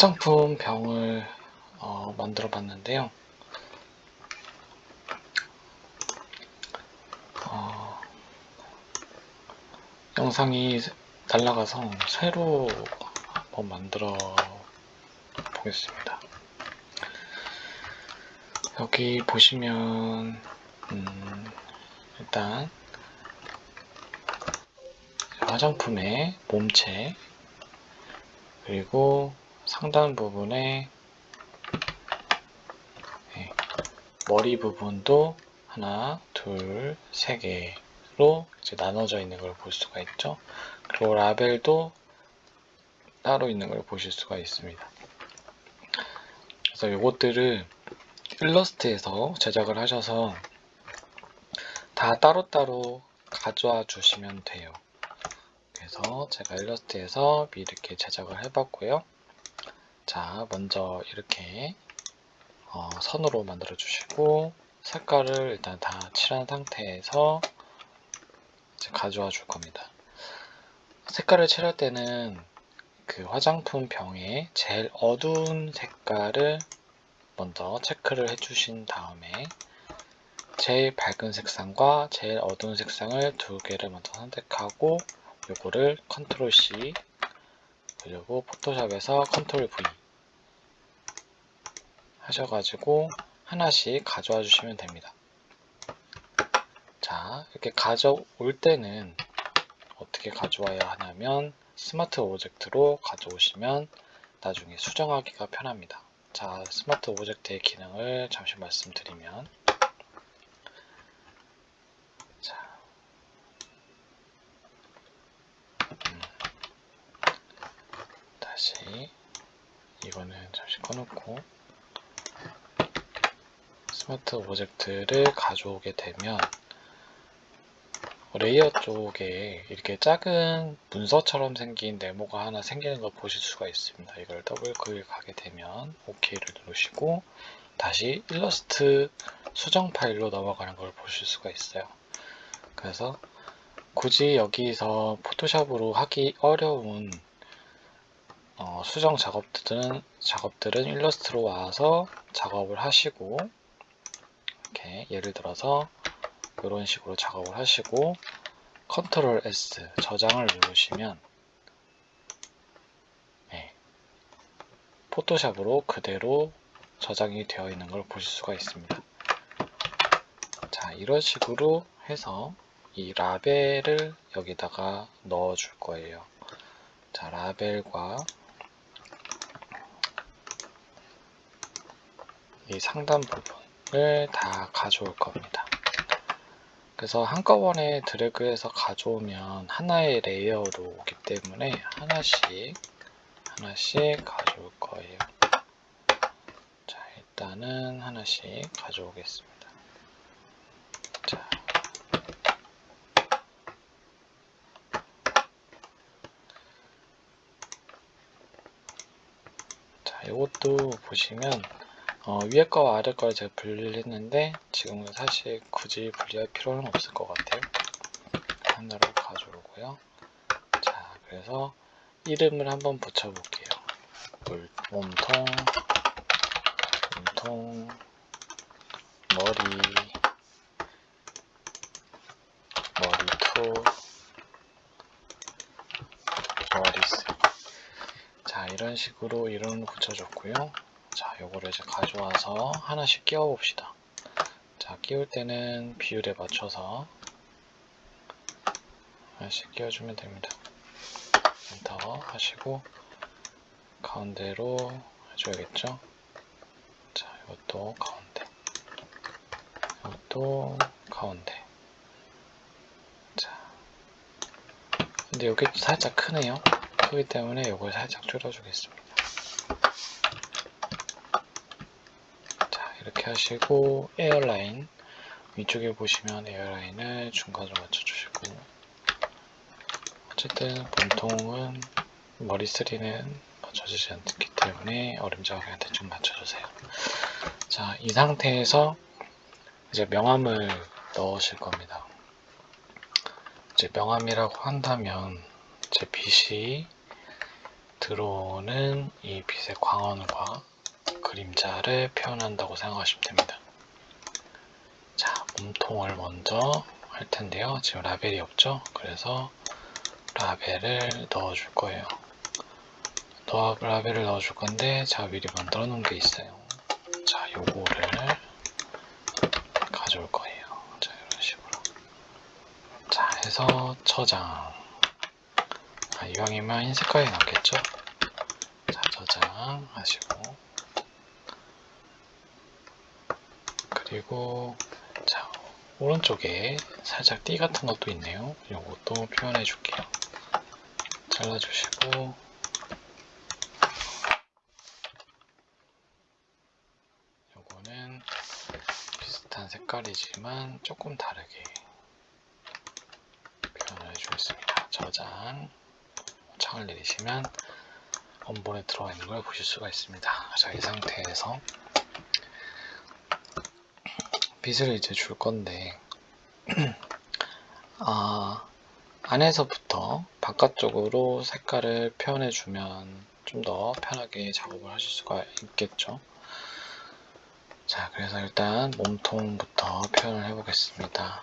화장품 병을 어, 만들어 봤는데요. 어, 영상이 날라가서 새로 한번 만들어 보겠습니다. 여기 보시면 음, 일단 화장품의 몸체 그리고 상단 부분에 네, 머리 부분도 하나, 둘, 세 개로 이제 나눠져 있는 걸 볼 수가 있죠. 그리고 라벨도 따로 있는 걸 보실 수가 있습니다. 그래서 이것들을 일러스트에서 제작을 하셔서 다 따로따로 가져와 주시면 돼요. 그래서 제가 일러스트에서 이렇게 제작을 해봤고요. 자, 먼저 이렇게 어, 선으로 만들어 주시고 색깔을 일단 다 칠한 상태에서 가져와 줄 겁니다. 색깔을 칠할 때는 그 화장품 병에 제일 어두운 색깔을 먼저 체크를 해 주신 다음에 제일 밝은 색상과 제일 어두운 색상을 두 개를 먼저 선택하고 요거를 control C 그리고 포토샵에서 control V 하셔가지고 하나씩 가져와 주시면 됩니다. 자 이렇게 가져올 때는 어떻게 가져와야 하냐면 smart object로 가져오시면 나중에 수정하기가 편합니다. 자, smart object의 기능을 잠시 말씀드리면 자, 음, 다시 이거는 잠시 꺼놓고 smart object를 가져오게 되면 layer 쪽에 이렇게 작은 문서처럼 생긴 네모가 하나 생기는 걸 보실 수가 있습니다. 이걸 더블 클릭하게 되면 OK를 누르시고 다시 일러스트 수정 파일로 넘어가는 걸 보실 수가 있어요. 그래서 굳이 여기서 포토샵으로 하기 어려운 어, 수정 작업들은 작업들은 일러스트로 와서 작업을 하시고 이렇게 예를 들어서 이런 식으로 작업을 하시고 컨트롤 S 저장을 누르시면 네, 포토샵으로 그대로 저장이 되어 있는 걸 보실 수가 있습니다. 자 이런 식으로 해서 이 라벨을 여기다가 넣어 줄 거예요. 자 라벨과 이 상단 부분을 다 가져올 겁니다. 그래서 한꺼번에 드래그해서 가져오면 하나의 layer로 오기 때문에 하나씩 하나씩 가져올 거예요. 자, 일단은 하나씩 가져오겠습니다. 자. 자, 이것도 보시면 어, 위에 거와 아래 거를 제가 분리를 했는데 지금은 사실 굳이 분리할 필요는 없을 것 같아요. 하나로 가져오고요. 자 그래서 이름을 한번 붙여 볼게요. 몸통 몸통 머리 머리투 머리스 자 이런 식으로 이름을 붙여줬고요. 자, 요거를 이제 가져와서 하나씩 끼워 봅시다. 자, 끼울 때는 비율에 맞춰서 하나씩 끼워주면 됩니다. 엔터 하시고 가운데로 해줘야겠죠? 자, 이것도 가운데 이것도 가운데 자, 근데 여기 살짝 크네요. 크기 때문에 이걸 살짝 줄여주겠습니다. 이렇게 하시고 에어라인 위쪽에 보시면 에어라인을 중간으로 맞춰주시고 어쨌든 본통은 머리 스리는 맞춰지지 않기 때문에 어림잡아 그냥 대충 맞춰주세요. 자 이 상태에서 이제 명암을 넣으실 겁니다. 이제 명암이라고 한다면 제 빛이 들어오는 이 빛의 광원과 그림자를 표현한다고 생각하시면 됩니다. 자, 몸통을 먼저 할 텐데요. 지금 라벨이 없죠? 그래서 라벨을 넣어줄 거예요. 넣어, 라벨을 넣어줄 건데 제가 미리 만들어 놓은 게 있어요. 자, 요거를 가져올 거예요. 자, 이런 식으로. 자, 해서 저장. 아, 이왕이면 흰 색깔이 낫겠죠? 자, 저장 하시고. 그리고, 자, 오른쪽에 살짝 띠 같은 것도 있네요. 요것도 표현해 줄게요. 잘라주시고, 요거는 비슷한 색깔이지만 조금 다르게 표현을 해주겠습니다. 저장, 창을 내리시면 원본에 들어가 있는 걸 보실 수가 있습니다. 자, 이 상태에서 빛을 이제 줄 건데, 아, 안에서부터 바깥쪽으로 색깔을 표현해 주면 좀 더 편하게 작업을 하실 수가 있겠죠. 자, 그래서 일단 몸통부터 표현을 해 보겠습니다.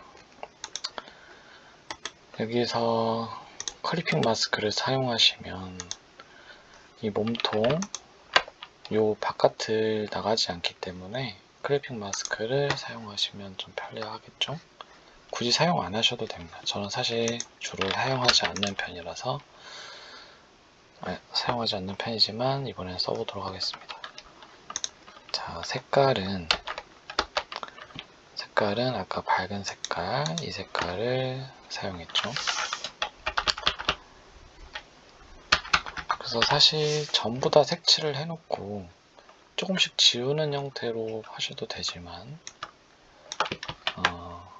여기서 clipping mask를 사용하시면 이 몸통 요 바깥을 나가지 않기 때문에 clipping mask를 사용하시면 좀 편리하겠죠? 굳이 사용 안 하셔도 됩니다. 저는 사실 주로 사용하지 않는 편이라서 아, 사용하지 않는 편이지만 이번엔 써보도록 하겠습니다. 자, 색깔은 색깔은 아까 밝은 색깔 이 색깔을 사용했죠. 그래서 사실 전부 다 색칠을 해놓고 조금씩 지우는 형태로 하셔도 되지만 어,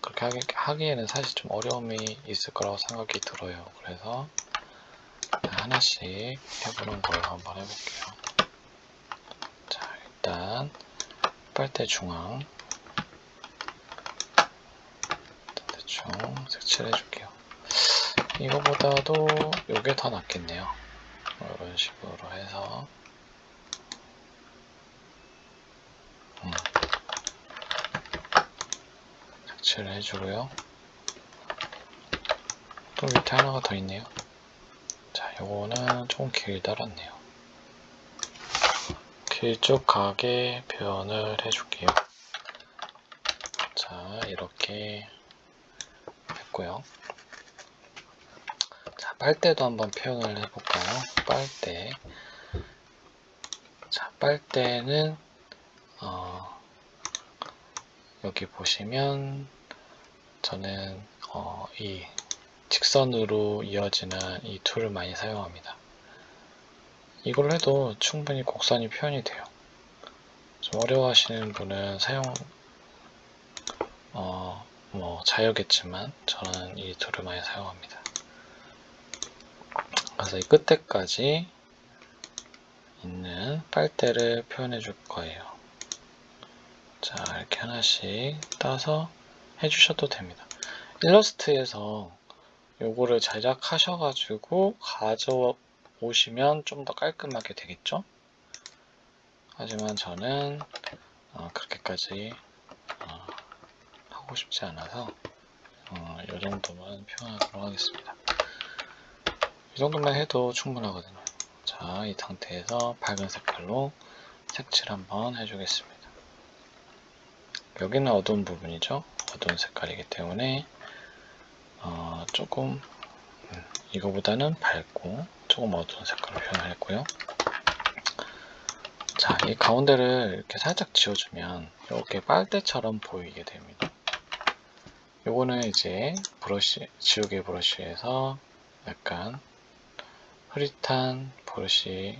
그렇게 하기, 하기에는 사실 좀 어려움이 있을 거라고 생각이 들어요. 그래서 하나씩 해보는 걸 한번 해볼게요. 자, 일단 빨대 중앙 대충 색칠해 줄게요. 이거보다도 이게 더 낫겠네요. 이런 식으로 해서 색칠을 해주고요. 또 밑에 하나가 더 있네요. 자, 요거는 조금 길달았네요. 길쭉하게 표현을 해줄게요. 자, 이렇게 했고요. 자, 빨대도 한번 표현을 해볼까요? 빨대. 자, 빨대는 어, 여기 보시면 저는 어, 이 직선으로 이어지는 이 tool을 많이 사용합니다. 이걸 해도 충분히 곡선이 표현이 돼요. 좀 어려워하시는 분은 사용 어, 뭐 자유겠지만 저는 이 tool을 많이 사용합니다. 그래서 이 끝에까지 있는 빨대를 표현해 줄 거예요. 자 이렇게 하나씩 따서 해주셔도 됩니다. 일러스트에서 요거를 제작하셔가지고 가져오시면 좀 더 깔끔하게 되겠죠? 하지만 저는 어, 그렇게까지 어, 하고 싶지 않아서 어, 이 정도만 표현하도록 하겠습니다. 이 정도만 해도 충분하거든요. 자, 이 상태에서 밝은 색깔로 색칠 한번 해주겠습니다. 여기는 어두운 부분이죠. 어두운 색깔이기 때문에 어, 조금 음, 이거보다는 밝고 조금 어두운 색깔로 표현을 했고요. 자, 이 가운데를 이렇게 살짝 지워주면 이렇게 빨대처럼 보이게 됩니다. 요거는 이제 브러쉬, 지우개 브러쉬에서 약간 흐릿한 브러쉬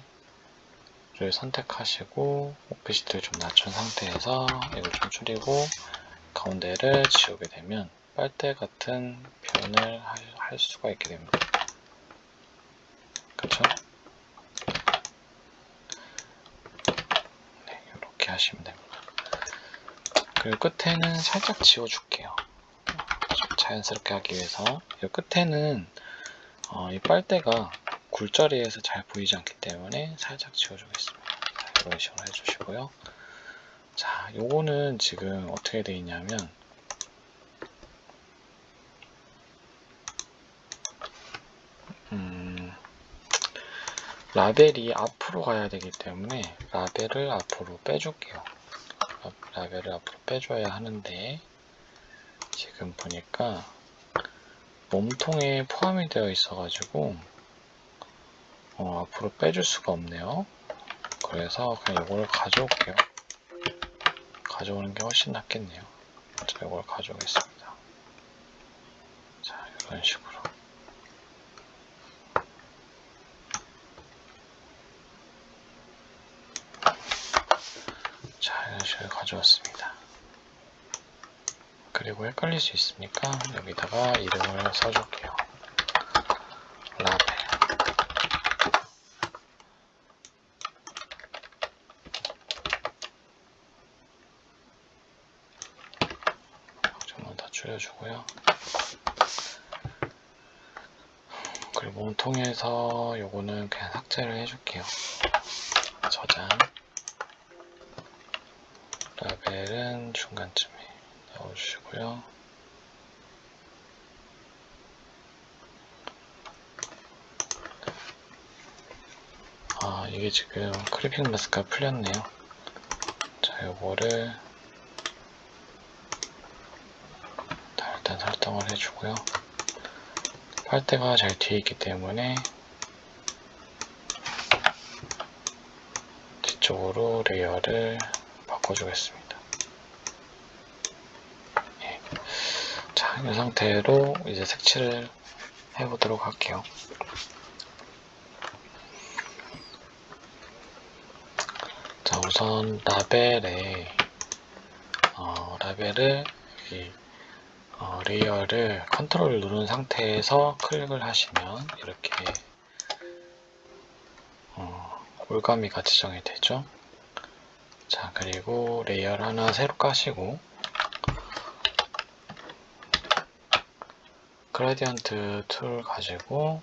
를 선택하시고 오피시트를 좀 낮춘 상태에서 이걸 좀 줄이고 가운데를 지우게 되면 빨대 같은 표현을 할 수가 있게 됩니다. 그쵸? 네, 이렇게 하시면 됩니다. 그리고 끝에는 살짝 지워줄게요. 좀 자연스럽게 하기 위해서 이 끝에는 어, 이 빨대가 굴절이에서 잘 보이지 않기 때문에 살짝 지워주겠습니다. 자, 이런 식으로 해주시고요. 자, 요거는 지금 어떻게 되어 있냐면 음, 라벨이 앞으로 가야 되기 때문에 라벨을 앞으로 빼줄게요. 라벨을 앞으로 빼줘야 하는데 지금 보니까 몸통에 포함이 되어 있어 가지고 어, 앞으로 빼줄 수가 없네요. 그래서 그냥 이걸 가져올게요. 가져오는 게 훨씬 낫겠네요. 자, 이걸 가져오겠습니다. 자, 이런 식으로. 자, 이런 식으로 가져왔습니다. 그리고 헷갈릴 수 있으니까 여기다가 이름을 써줄게요. 라벨. 좀만 더 줄여주고요. 그리고 몸통에서 요거는 그냥 삭제를 해줄게요. 저장. 라벨은 중간쯤에 넣어주시고요. 아, 이게 지금 크리핑 마스크가 풀렸네요. 자, 요거를 자, 설정을 해주고요. 빨대가 잘 뒤에 있기 때문에 뒤쪽으로 layer를 바꿔주겠습니다. 예. 자, 이 상태로 이제 색칠을 해보도록 할게요. 자, 우선 라벨에 어, 라벨을 이 어, layer를 control 누른 상태에서 클릭을 하시면 이렇게 어, 올가미가 지정이 되죠. 자 그리고 layer를 하나 새로 까시고 gradient tool 가지고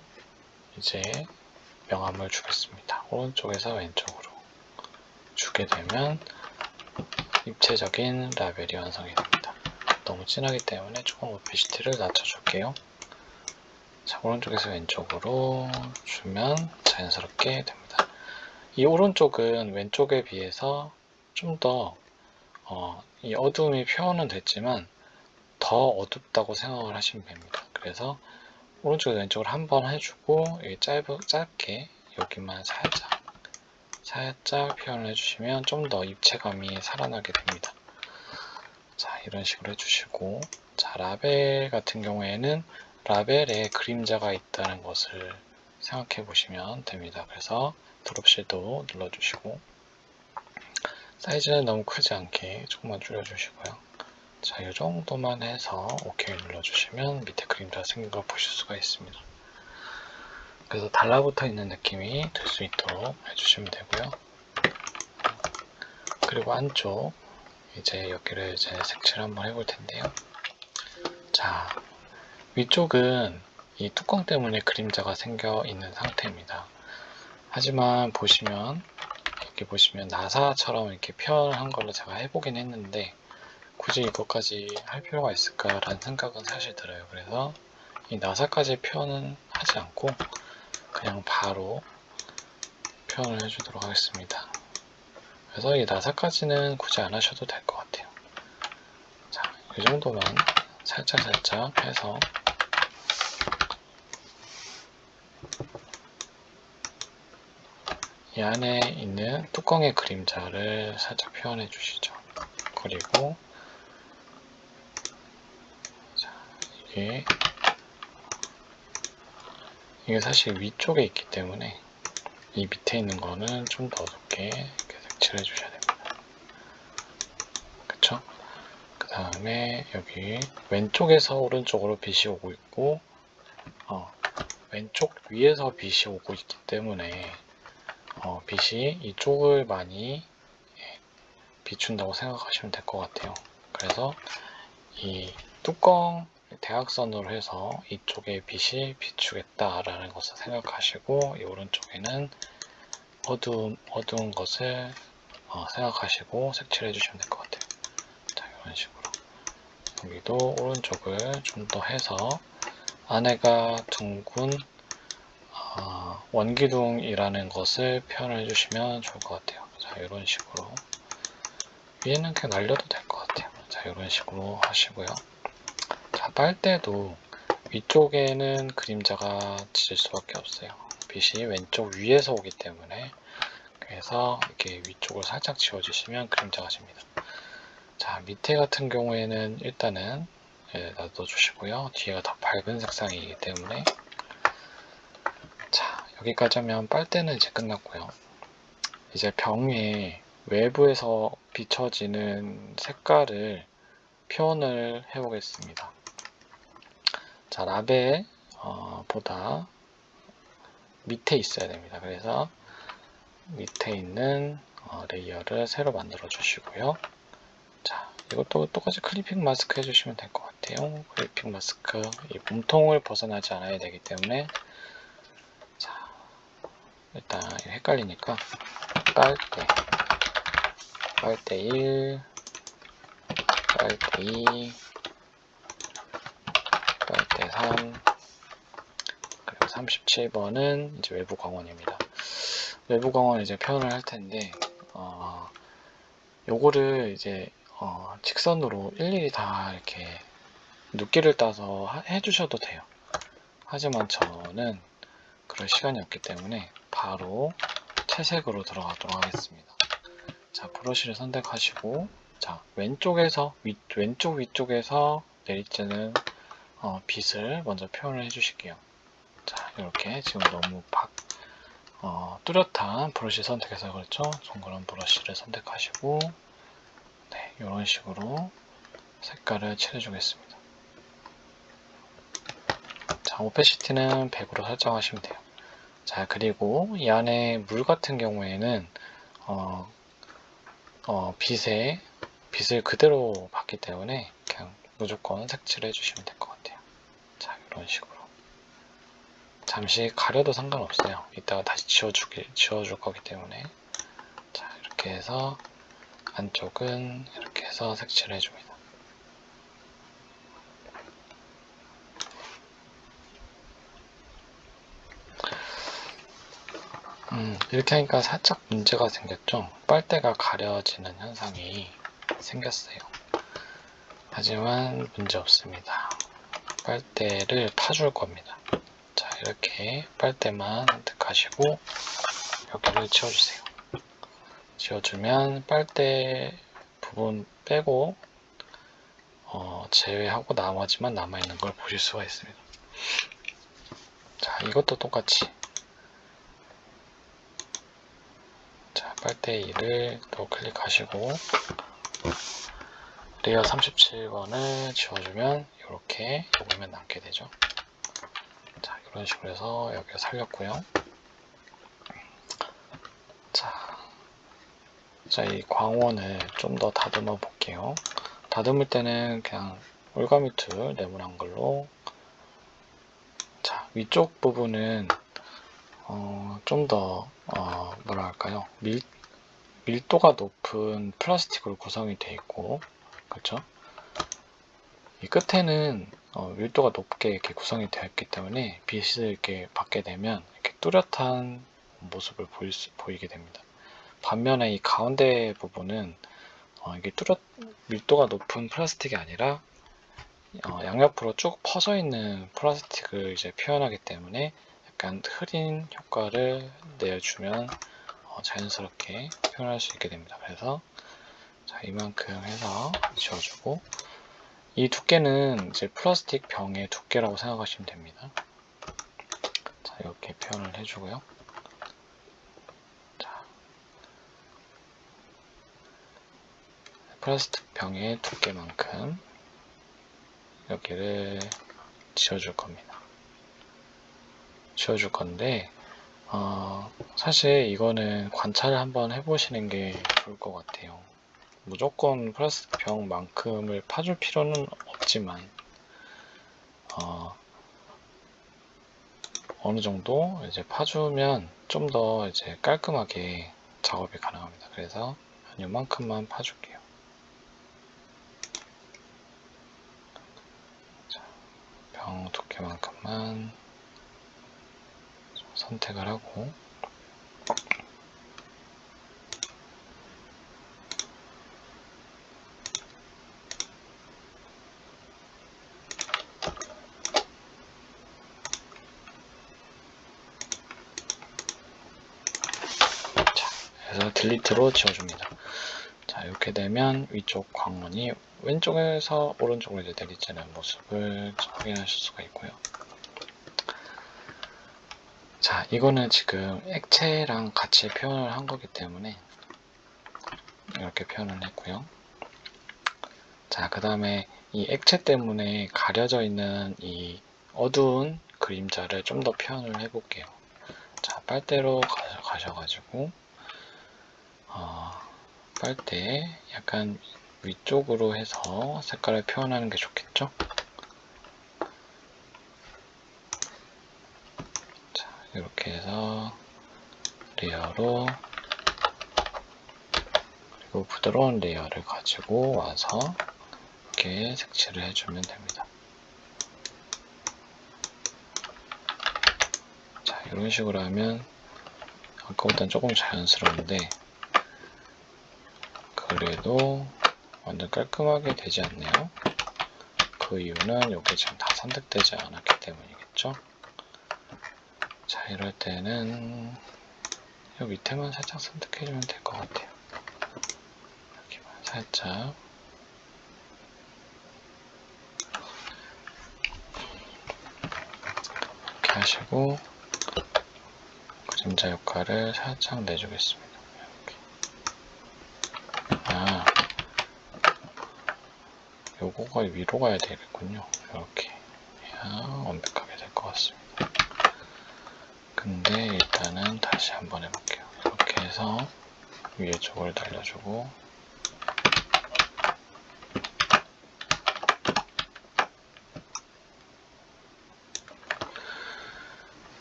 이제 명암을 주겠습니다. 오른쪽에서 왼쪽으로 주게 되면 입체적인 라벨이 완성이 됩니다. 너무 진하기 때문에 조금 opacity를 낮춰줄게요. 자, 오른쪽에서 왼쪽으로 주면 자연스럽게 됩니다. 이 오른쪽은 왼쪽에 비해서 좀더 어, 이 어두움이 표현은 됐지만 더 어둡다고 생각을 하시면 됩니다. 그래서 오른쪽에서 왼쪽으로 한번 해주고 짧, 짧게 여기만 살짝 살짝 표현을 해주시면 좀 더 입체감이 살아나게 됩니다. 자 이런 식으로 해주시고 자 라벨 같은 경우에는 라벨에 그림자가 있다는 것을 생각해 보시면 됩니다. 그래서 드롭 섀도우 눌러주시고 사이즈는 너무 크지 않게 조금만 줄여주시고요. 자, 이 정도만 해서 OK 눌러주시면 밑에 그림자 생긴 걸 보실 수가 있습니다. 그래서 달라붙어 있는 느낌이 들 수 있도록 해주시면 되고요. 그리고 안쪽 이제 여기를 이제 색칠 한번 해볼 텐데요. 자, 위쪽은 이 뚜껑 때문에 그림자가 생겨 있는 상태입니다. 하지만 보시면 여기 보시면 나사처럼 이렇게 표현한 걸로 제가 해보긴 했는데 굳이 이것까지 할 필요가 있을까라는 생각은 사실 들어요. 그래서 이 나사까지 표현은 하지 않고 그냥 바로 표현을 해주도록 하겠습니다. 그래서 이 나사까지는 굳이 안 하셔도 될 것 같아요. 자, 이 정도만 살짝살짝 해서 이 안에 있는 뚜껑의 그림자를 살짝 표현해 주시죠. 그리고 자, 이게 이게 사실 위쪽에 있기 때문에 이 밑에 있는 거는 좀 더 어둡게 이렇게 색칠해 주셔야 됩니다. 그쵸? 그 다음에 여기 왼쪽에서 오른쪽으로 빛이 오고 있고 어, 왼쪽 위에서 빛이 오고 있기 때문에 어, 빛이 이쪽을 많이 예, 비춘다고 생각하시면 될 것 같아요. 그래서 이 뚜껑 대각선으로 해서 이쪽에 빛이 비추겠다라는 것을 생각하시고 이 오른쪽에는 어두운, 어두운 것을 어, 생각하시고 색칠해 주시면 될 것 같아요. 자, 이런 식으로. 여기도 오른쪽을 좀 더 해서 안에가 둥근 어, 원기둥이라는 것을 표현해 주시면 좋을 것 같아요. 자, 이런 식으로. 위에는 그냥 날려도 될 것 같아요. 자, 이런 식으로 하시고요. 자, 빨대도 위쪽에는 그림자가 질 수밖에 없어요. 빛이 왼쪽 위에서 오기 때문에 그래서 이렇게 위쪽을 살짝 지워주시면 그림자가 집니다. 자, 밑에 같은 경우에는 일단은 예, 놔둬주시고요. 뒤에가 더 밝은 색상이기 때문에 자, 여기까지 하면 빨대는 이제 끝났고요. 이제 병에 외부에서 비춰지는 색깔을 표현을 해 보겠습니다. 자, 라벨 어, 보다 밑에 있어야 됩니다. 그래서 밑에 있는 어, layer를 새로 만들어 주시고요. 자, 이것도 똑같이 clipping mask 해주시면 될 것 같아요. clipping mask, 이 몸통을 벗어나지 않아야 되기 때문에 자, 일단 헷갈리니까 빨대, 빨대 1, 빨대 2, 빨대 3, 그리고 37번은 이제 외부 광원입니다. 외부 광원 이제 표현을 할 텐데, 어, 요거를 이제 어, 직선으로 일일이 다 이렇게 눕기를 따서 하- 해주셔도 돼요. 하지만 저는 그럴 시간이 없기 때문에 바로 채색으로 들어가도록 하겠습니다. 자, 브러쉬를 선택하시고, 자, 왼쪽에서, 위, 왼쪽 위쪽에서 내리쬐는 어, 빛을 먼저 표현을 해주실게요. 자, 이렇게 지금 너무 박, 어, 뚜렷한 브러쉬 선택해서 그렇죠? 동그란 브러쉬를 선택하시고, 네, 이런 식으로 색깔을 칠해주겠습니다. 자, 오페시티는 100으로 설정하시면 돼요. 자, 그리고 이 안에 물 같은 경우에는 어, 어, 빛에 빛을 그대로 받기 때문에 그냥 무조건 색칠해 주시면 될 것 같아요. 자, 이런 식으로. 잠시 가려도 상관없어요. 이따가 다시 지워주기, 지워줄 거기 때문에. 자, 이렇게 해서 안쪽은 이렇게 해서 색칠을 해줍니다. 음, 이렇게 하니까 살짝 문제가 생겼죠? 빨대가 가려지는 현상이 생겼어요. 하지만 문제 없습니다. 빨대를 파줄 겁니다. 자, 이렇게 빨대만 선택하시고 여기를 지워주세요. 지워주면 빨대 부분 빼고 어, 제외하고 나머지만 남아있는 걸 보실 수가 있습니다. 자, 이것도 똑같이 자, 빨대 2를 또 클릭하시고 레이어 37번을 지워주면 이렇게 요거만 남게 되죠. 자, 이런 식으로 해서 여기가 살렸고요. 자, 자, 이 광원을 좀 더 다듬어 볼게요. 다듬을 때는 그냥 올가미 툴 네모난 걸로 자, 위쪽 부분은 어, 좀 더, 어, 뭐라 할까요? 밀, 밀도가 높은 플라스틱으로 구성이 되어 있고, 그렇죠? 이 끝에는 어, 밀도가 높게 이렇게 구성이 되어 있기 때문에 빛을 이렇게 받게 되면 이렇게 뚜렷한 모습을 보일 수, 보이게 됩니다. 반면에 이 가운데 부분은 어, 이게 뚜렷 밀도가 높은 플라스틱이 아니라 어, 양옆으로 쭉 퍼져 있는 플라스틱을 이제 표현하기 때문에 약간 흐린 효과를 내주면 어, 자연스럽게 표현할 수 있게 됩니다. 그래서 자, 이만큼 해서 지워주고 이 두께는 이제 플라스틱 병의 두께라고 생각하시면 됩니다. 자, 이렇게 표현을 해주고요. 자, 플라스틱 병의 두께만큼 여기를 지워줄 겁니다. 지워줄 건데 어, 사실 이거는 관찰을 한번 해보시는 게 좋을 것 같아요. 무조건 플라스틱 병만큼을 파줄 필요는 없지만 어, 어느 정도 이제 파주면 좀 더 이제 깔끔하게 작업이 가능합니다. 그래서 한 요만큼만 파줄게요. 자, 병 두께만큼만 선택을 하고 그래서 딜리트로 지워줍니다. 자 이렇게 되면 위쪽 광원이 왼쪽에서 오른쪽으로 이제 내리쬐는 모습을 확인하실 수가 있고요. 자 이거는 지금 액체랑 같이 표현을 한 거기 때문에 이렇게 표현을 했고요. 자그 다음에 이 액체 때문에 가려져 있는 이 어두운 그림자를 좀 더 표현을 해 볼게요. 자 빨대로 가셔가지고 어, 빨대 약간 위쪽으로 해서 색깔을 표현하는 게 좋겠죠? 자, 이렇게 해서 layer로 그리고 부드러운 layer를 가지고 와서 이렇게 색칠을 해주면 됩니다. 자, 이런 식으로 하면 아까보다는 조금 자연스러운데 그래도 완전 깔끔하게 되지 않네요. 그 이유는 여기 지금 다 선택되지 않았기 때문이겠죠. 자 이럴 때는 이 밑에만 살짝 선택해주면 될 것 같아요. 이렇게만 살짝 이렇게 하시고 그림자 역할을 살짝 내주겠습니다. 아, 요거가 위로 가야 되겠군요. 이렇게 해야 완벽하게 될 것 같습니다. 근데 일단은 다시 한번 해볼게요. 이렇게 해서 위에 쪽을 날려주고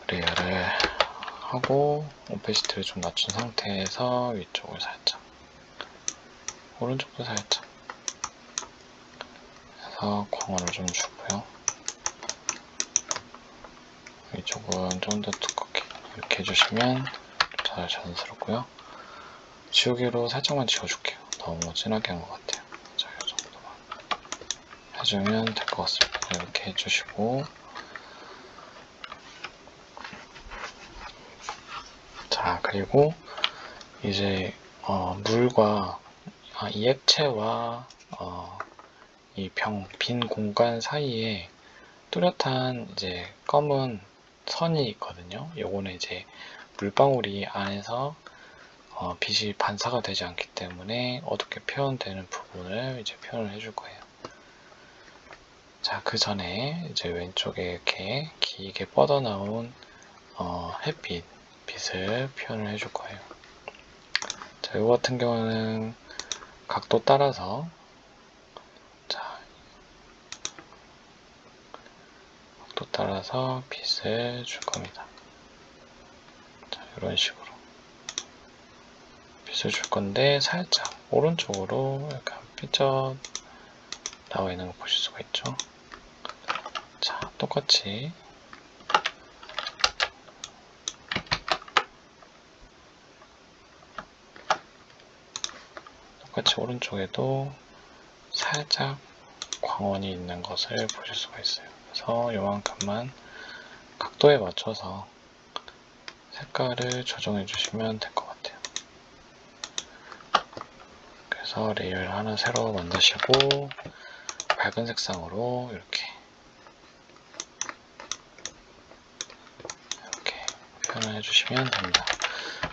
layer를 하고 opacity를 좀 낮춘 상태에서 위쪽을 살짝 오른쪽도 살짝 해서 광원을 좀 주고요. 이쪽은 좀 더 두껍게 이렇게 해주시면 잘 자연스럽고요. 지우개로 살짝만 지워줄게요. 너무 진하게 한 것 같아요. 자, 이 정도만 해주면 될 것 같습니다. 이렇게 해주시고. 자 그리고 이제 어, 물과 아, 이 액체와 어, 이 병, 빈 공간 사이에 뚜렷한 이제 검은 선이 있거든요. 요거는 이제 물방울이 안에서 어, 빛이 반사가 되지 않기 때문에 어둡게 표현되는 부분을 이제 표현을 해줄 거예요. 자, 그 전에 이제 왼쪽에 이렇게 길게 뻗어나온 어, 햇빛, 빛을 표현을 해줄 거예요. 자, 이거 같은 경우는 각도 따라서 자 각도 따라서 빛을 줄 겁니다. 자 이런 식으로 빛을 줄 건데 살짝 오른쪽으로 약간 삐쩍 나와 있는 거 보실 수가 있죠. 자 똑같이 똑같이 오른쪽에도 살짝 광원이 있는 것을 보실 수가 있어요. 그래서 요만큼만 각도에 맞춰서 색깔을 조정해 주시면 될 것 같아요. 그래서 layer를 하나 새로 만드시고 밝은 색상으로 이렇게 이렇게 표현을 해주시면 됩니다.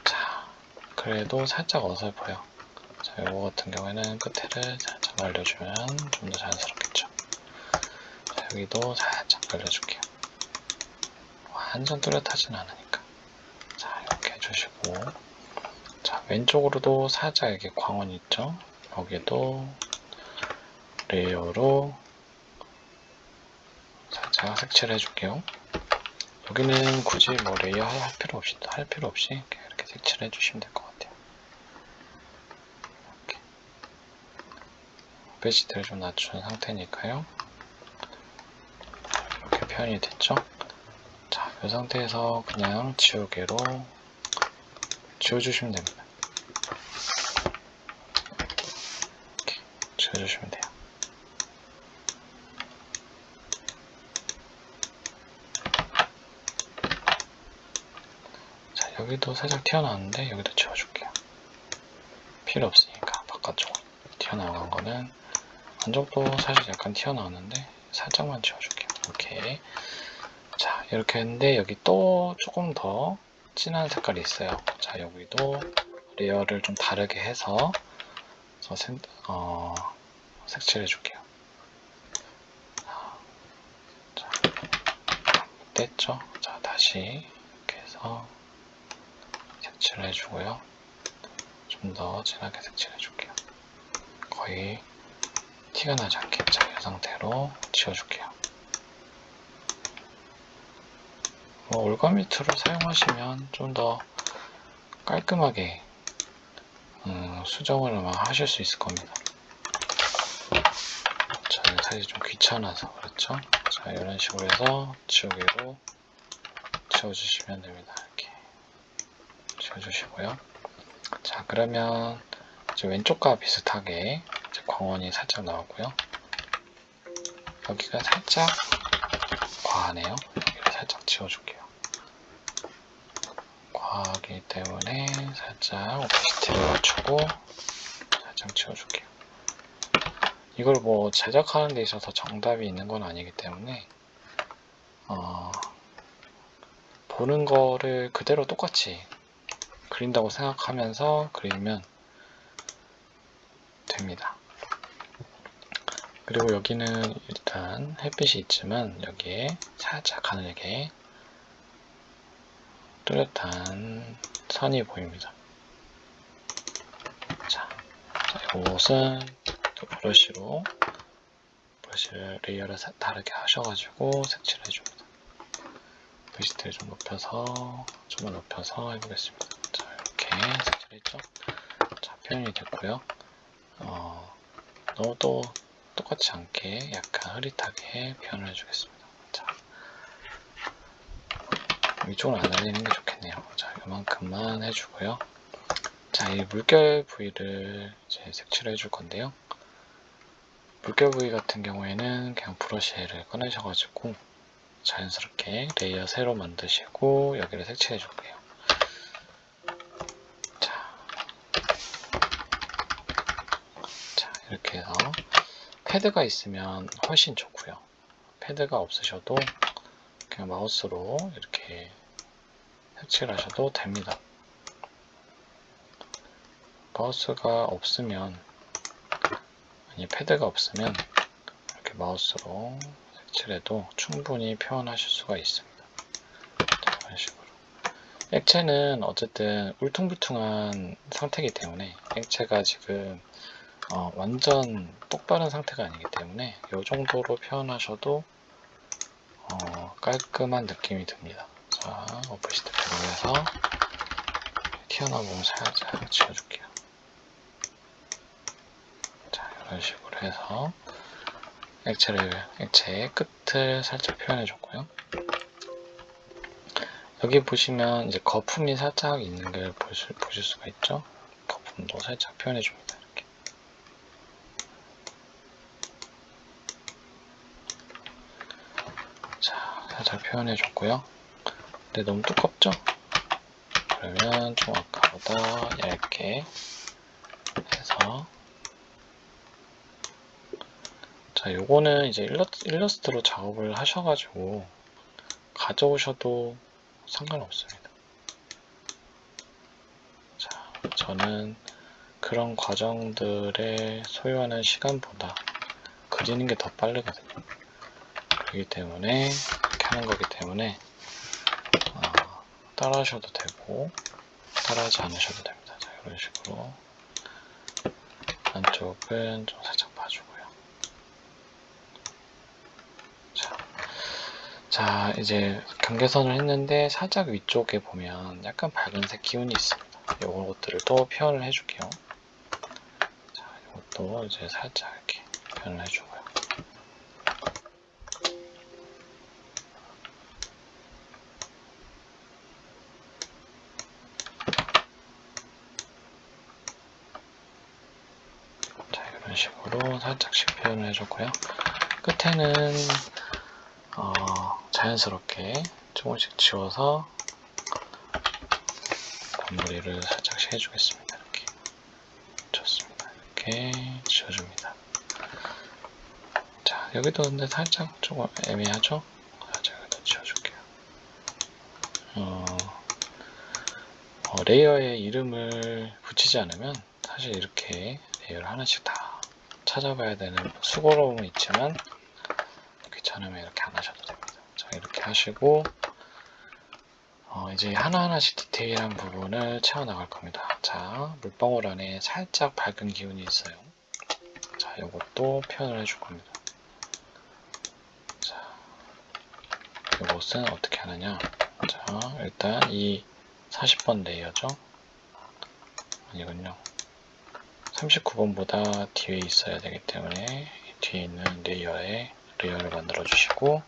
자, 그래도 살짝 어설퍼요. 이거 같은 경우에는 끝에를 살짝 말려주면 좀 더 자연스럽겠 여기도 살짝 말려줄게요. 완전 뚜렷하진 않으니까. 자, 이렇게 해주시고. 자, 왼쪽으로도 살짝 이렇게 광원이 있죠? 여기도 layer로 살짝 자, 색칠을 해줄게요. 여기는 굳이 뭐 layer 할 필요 없이, 할 필요 없이 이렇게, 이렇게 색칠을 해주시면 될 것 같아요. opacity를 좀 낮춘 상태니까요. 표현이 됐죠? 자, 이 상태에서 그냥 지우개로 지워주시면 됩니다. 이렇게 지워주시면 돼요. 자, 여기도 살짝 튀어나왔는데 여기도 지워줄게요. 필요 없으니까 바깥쪽 튀어나간 거는 안쪽도 사실 약간 튀어나왔는데 살짝만 지워줄게요. 오케이. 자, 이렇게 했는데 여기 또 조금 더 진한 색깔이 있어요. 자, 여기도 layer를 좀 다르게 해서 색, 어, 색칠해 줄게요. 자, 됐죠? 자, 다시 이렇게 해서 색칠해 주고요. 좀 더 진하게 색칠해 줄게요. 거의 티가 나지 않게 자, 이 상태로 지워줄게요. 뭐 올가미트를 사용하시면 좀 더 깔끔하게 음, 수정을 하실 수 있을 겁니다. 저는 사실 좀 귀찮아서 그렇죠. 자 이런 식으로 해서 지우개로 지워주시면 됩니다. 이렇게 지워주시고요. 자 그러면 이제 왼쪽과 비슷하게 이제 광원이 살짝 나오고요. 여기가 살짝 과하네요. 지워줄게요. 과하기 때문에 살짝 오피시티를 맞추고 살짝 지워줄게요. 이걸 뭐 제작하는 데 있어서 정답이 있는 건 아니기 때문에 어, 보는 거를 그대로 똑같이 그린다고 생각하면서 그리면 됩니다. 그리고 여기는 일단 햇빛이 있지만 여기에 살짝 가늘게 뚜렷한 선이 보입니다. 자, 자 이것은 또 브러쉬로 브러쉬를 layer를 다르게 하셔가지고 색칠해 줍니다. 브러쉬를 좀 높여서 좀만 높여서 해보겠습니다. 자 이렇게 색칠했죠? 자 표현이 됐고요. 어, 너무 또 똑같지 않게 약간 흐릿하게 표현을 해주겠습니다. 자, 위쪽으로 안 날리는 게 좋겠네요. 자, 이만큼만 해주고요. 자, 이 물결 부위를 이제 색칠을 해줄 건데요. 물결 부위 같은 경우에는 그냥 브러쉬를 꺼내셔가지고 자연스럽게 layer 새로 만드시고 여기를 색칠해 줄게요. 자, 자 이렇게 해서 패드가 있으면 훨씬 좋고요. 패드가 없으셔도 그냥 마우스로 이렇게 색칠하셔도 됩니다. 마우스가 없으면 아니 패드가 없으면 이렇게 마우스로 색칠해도 충분히 표현하실 수가 있습니다. 자, 이런 식으로 액체는 어쨌든 울퉁불퉁한 상태이기 때문에 액체가 지금 어, 완전 똑바른 상태가 아니기 때문에 이 정도로 표현하셔도 어, 깔끔한 느낌이 듭니다. 자, 오프시트 배로 해서 튀어나온 부분 살짝 지워줄게요. 자, 이런 식으로 해서 액체를, 액체의 끝을 살짝 표현해줬고요. 여기 보시면 이제 거품이 살짝 있는 걸 보실, 보실 수가 있죠. 거품도 살짝 표현해줍니다. 이렇게. 자, 살짝 표현해 줬고요. 근데 너무 두껍죠? 그러면 좀 아까보다 얇게 해서 자, 요거는 이제 일러스 트로 작업을 하셔가지고 가져오셔도 상관없습니다. 자, 저는 그런 과정들에 소요하는 시간보다 그리는 게 더 빠르거든요. 그렇기 때문에 하는 거기 때문에 어, 따라 하셔도 되고 따라하지 않으셔도 됩니다. 자, 이런 식으로 안쪽은 좀 살짝 봐주고요. 자, 자 이제 경계선을 했는데 살짝 위쪽에 보면 약간 밝은색 기운이 있습니다. 이런 것들을 또 표현을 해줄게요. 자 이것도 이제 살짝 이렇게 표현을 해주고요. 자 이런 식으로 살짝씩 표현을 해줬고요. 끝에는 어, 자연스럽게 조금씩 지워서 마무리를 살짝씩 해주겠습니다. 이렇게 좋습니다. 이렇게 지워줍니다. 자 여기도 근데 살짝 조금 애매하죠? 살짝 여기도 지워줄게요. 어, 어, layer에 이름을 붙이지 않으면 사실 이렇게 layer를 하나씩 다 찾아봐야 되는 수고로움은 있지만 귀찮으면 이렇게 안 하셔도 됩니다. 자 이렇게 하시고 어, 이제 하나하나씩 디테일한 부분을 채워나갈 겁니다. 자 물방울 안에 살짝 밝은 기운이 있어요. 자 이것도 표현을 해줄 겁니다. 자 이것은 어떻게 하느냐 자 일단 이 40번 layer죠. 아니군요. 39번보다 뒤에 있어야 되기 때문에 뒤에 있는 layer에 layer를 만들어 주시고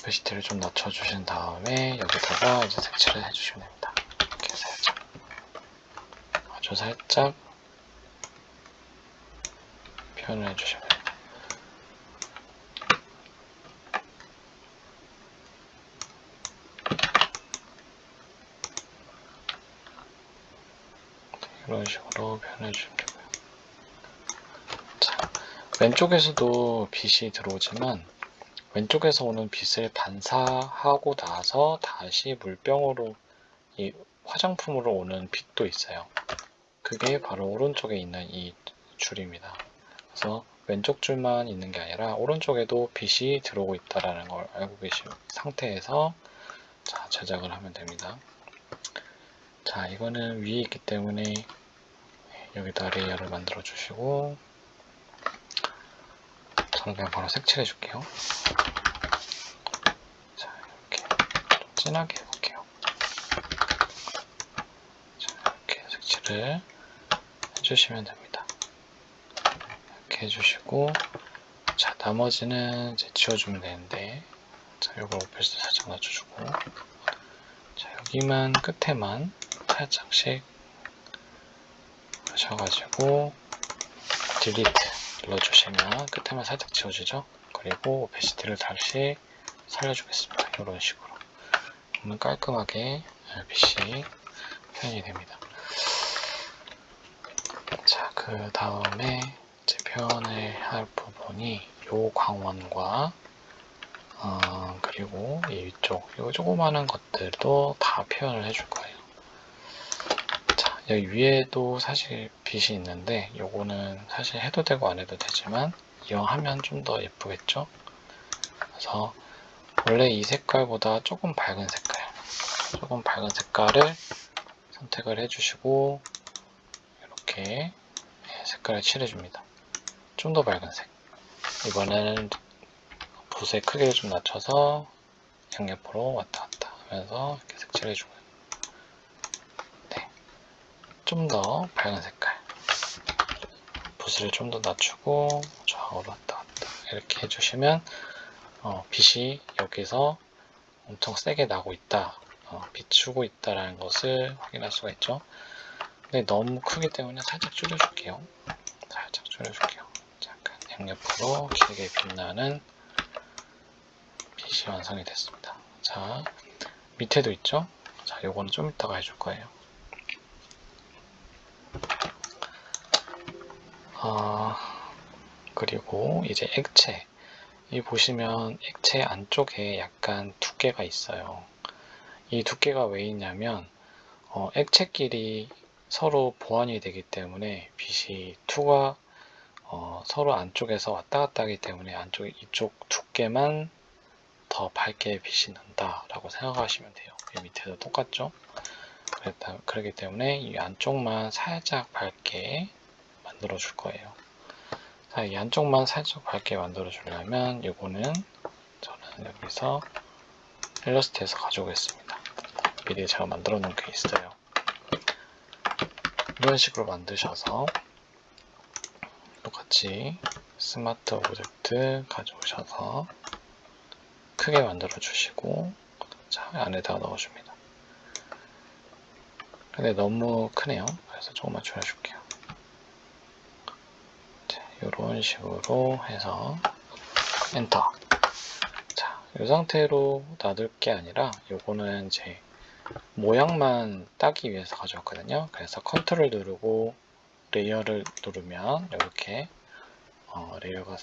opacity를 좀 낮춰 주신 다음에 여기다가 이제 색칠을 해 주시면 됩니다. 이렇게 살짝 아주 살짝 표현을 해 주시면 이런 식으로 표현해 주시면 되고요. 자, 왼쪽에서도 빛이 들어오지만 왼쪽에서 오는 빛을 반사하고 나서 다시 물병으로 이 화장품으로 오는 빛도 있어요. 그게 바로 오른쪽에 있는 이 줄입니다. 그래서 왼쪽 줄만 있는 게 아니라 오른쪽에도 빛이 들어오고 있다는 걸 알고 계신 상태에서 자, 제작을 하면 됩니다. 자, 이거는 위에 있기 때문에 여기다 layer를 만들어 주시고 저는 그냥 바로 색칠해 줄게요. 자, 이렇게 좀 진하게 해볼게요. 자, 이렇게 색칠을 해주시면 됩니다. 이렇게 해주시고 자, 나머지는 이제 지워주면 되는데 자, 요거 오페스 살짝 낮춰주고 자, 여기만 끝에만 살짝씩 하셔가지고 딜리트 눌러주시면 끝에만 살짝 지워지죠. 그리고 오페시티를 다시 살려주겠습니다. 이런 식으로. 그러면 깔끔하게 빛이 표현이 됩니다. 자 그 다음에 이제 표현을 할 부분이 요 광원과 어, 그리고 이 위쪽 요 조그마한 것들도 다 표현을 해줄 거예요. 자 여기 위에도 사실 빛이 있는데 요거는 사실 해도 되고 안 해도 되지만 이용하면 좀 더 예쁘겠죠 그래서 원래 이 색깔보다 조금 밝은 색깔 조금 밝은 색깔을 선택을 해주시고 이렇게 색깔을 칠해줍니다 좀 더 밝은 색 이번에는 붓의 크기를 좀 낮춰서 양옆으로 왔다 갔다 하면서 이렇게 색칠해주고요. 네. 좀 더 밝은 색깔. 붓을 좀 더 낮추고 좌우로 왔다 갔다 이렇게 해주시면 어, 빛이 여기서 엄청 세게 나고 있다. 어, 비추고 있다라는 것을 확인할 수가 있죠. 근데 너무 크기 때문에 살짝 줄여줄게요. 살짝 줄여줄게요. 잠깐 양옆으로 길게 빛나는 빛이 완성이 됐습니다. 자, 밑에도 있죠? 자, 요거는 좀 이따가 해줄 거예요. 어, 그리고 이제 액체. 이 보시면 액체 안쪽에 약간 두께가 있어요. 이 두께가 왜 있냐면, 어, 액체끼리 서로 보완이 되기 때문에 빛이 투가 어, 서로 안쪽에서 왔다 갔다 하기 때문에 안쪽 이쪽 두께만 더 밝게 빛이 난다 라고 생각하시면 돼요 이 밑에도 똑같죠 그랬다, 그렇기 때문에 이 안쪽만 살짝 밝게 만들어 줄 거예요 자, 이 안쪽만 살짝 밝게 만들어 주려면 이거는 여기서 일러스트에서 가져오겠습니다. 미리 제가 만들어 놓은 게 있어요. 이런 식으로 만드셔서 똑같이 smart object 가져오셔서 크게 만들어 주시고 자 안에다가 넣어줍니다. 근데 너무 크네요. 그래서 조금만 줄여줄게요. 이런 식으로 해서 엔터. 자, 이 상태로 놔둘 게 아니라 요거는 이제 모양만 따기 위해서 가져왔거든요. 그래서 컨트롤 누르고 layer를 누르면 이렇게 어, layer가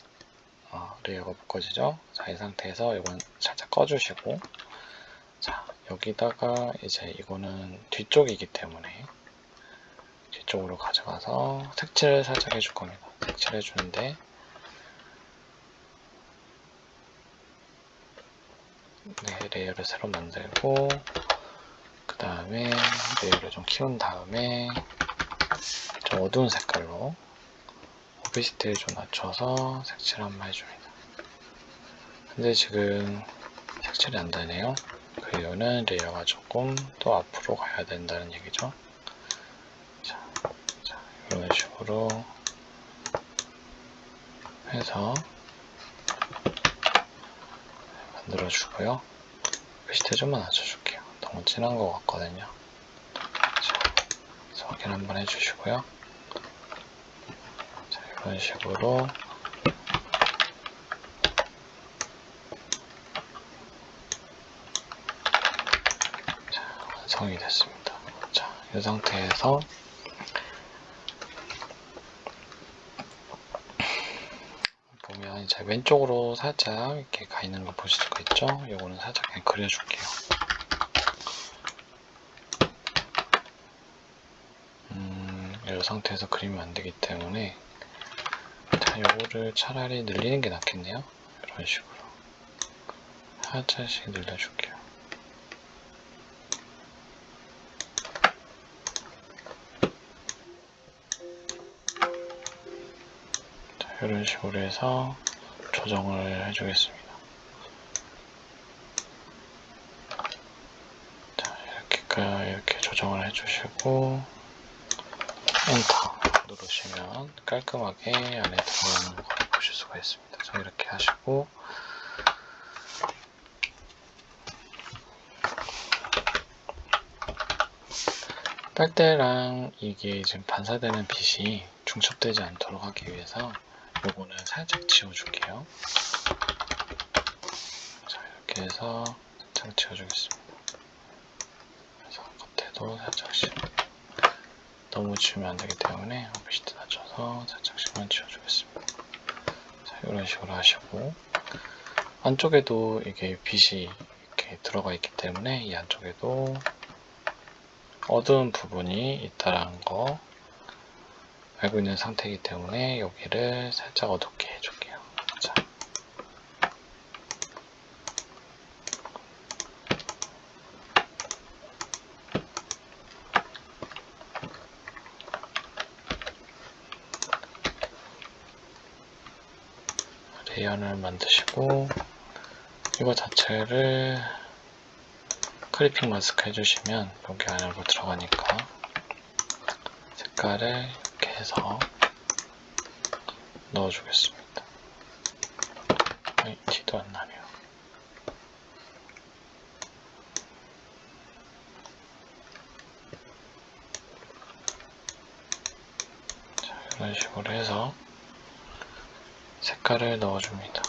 어, layer가 묶어지죠. 자, 이 상태에서 이건 살짝 꺼주시고 자, 여기다가 이제 이거는 뒤쪽이기 때문에 뒤쪽으로 가져가서 색칠을 살짝 해줄 겁니다. 색칠해 주는데 네, layer를 새로 만들고 그 다음에 layer를 좀 키운 다음에 좀 어두운 색깔로 오피시티를 좀 낮춰서 색칠 한번 해줍니다. 근데 지금 색칠이 안 되네요. 그 이유는 레이어가 조금 또 앞으로 가야 된다는 얘기죠. 자, 자 식으로 해서 만들어 주고요. 글씨체 좀만 낮춰줄게요. 너무 진한 것 같거든요. 자, 확인 한번 해주시고요. 자, 이런 식으로 자, 완성이 됐습니다. 자, 이 상태에서 이제 왼쪽으로 살짝 이렇게 가 있는 거 보실 수가 있죠? 요거는 살짝 그냥 그려줄게요. 음, 이 상태에서 그리면 안 되기 때문에 자, 요거를 차라리 늘리는 게 낫겠네요. 이런 식으로 살짝씩 늘려줄게요. 자, 이런 식으로 해서 조정을 해주겠습니다. 자, 이렇게, 이렇게 조정을 해주시고, 엔터 누르시면 깔끔하게 안에 들어가는 걸 보실 수가 있습니다. 자, 이렇게 하시고, 빨대랑 이게 지금 반사되는 빛이 중첩되지 않도록 하기 위해서 요거는 살짝 지워줄게요. 자, 이렇게 해서 살짝 지워주겠습니다. 그래서 겉에도 살짝씩 너무 지우면 안 되기 때문에 오피시트 낮춰서 살짝씩만 지워주겠습니다. 자, 이런 식으로 하시고 안쪽에도 이게 빛이 이렇게 들어가 있기 때문에 이 안쪽에도 어두운 부분이 있다라는 거 알고 있는 상태이기 때문에 여기를 살짝 어둡게 해줄게요. 자. 레이어를 만드시고 이거 자체를 클리핑 마스크 해주시면 여기 안으로 들어가니까 색깔을 해서 넣어주겠습니다. 아이, 티도 안 나네요. 자, 이런 식으로 해서 색깔을 넣어줍니다.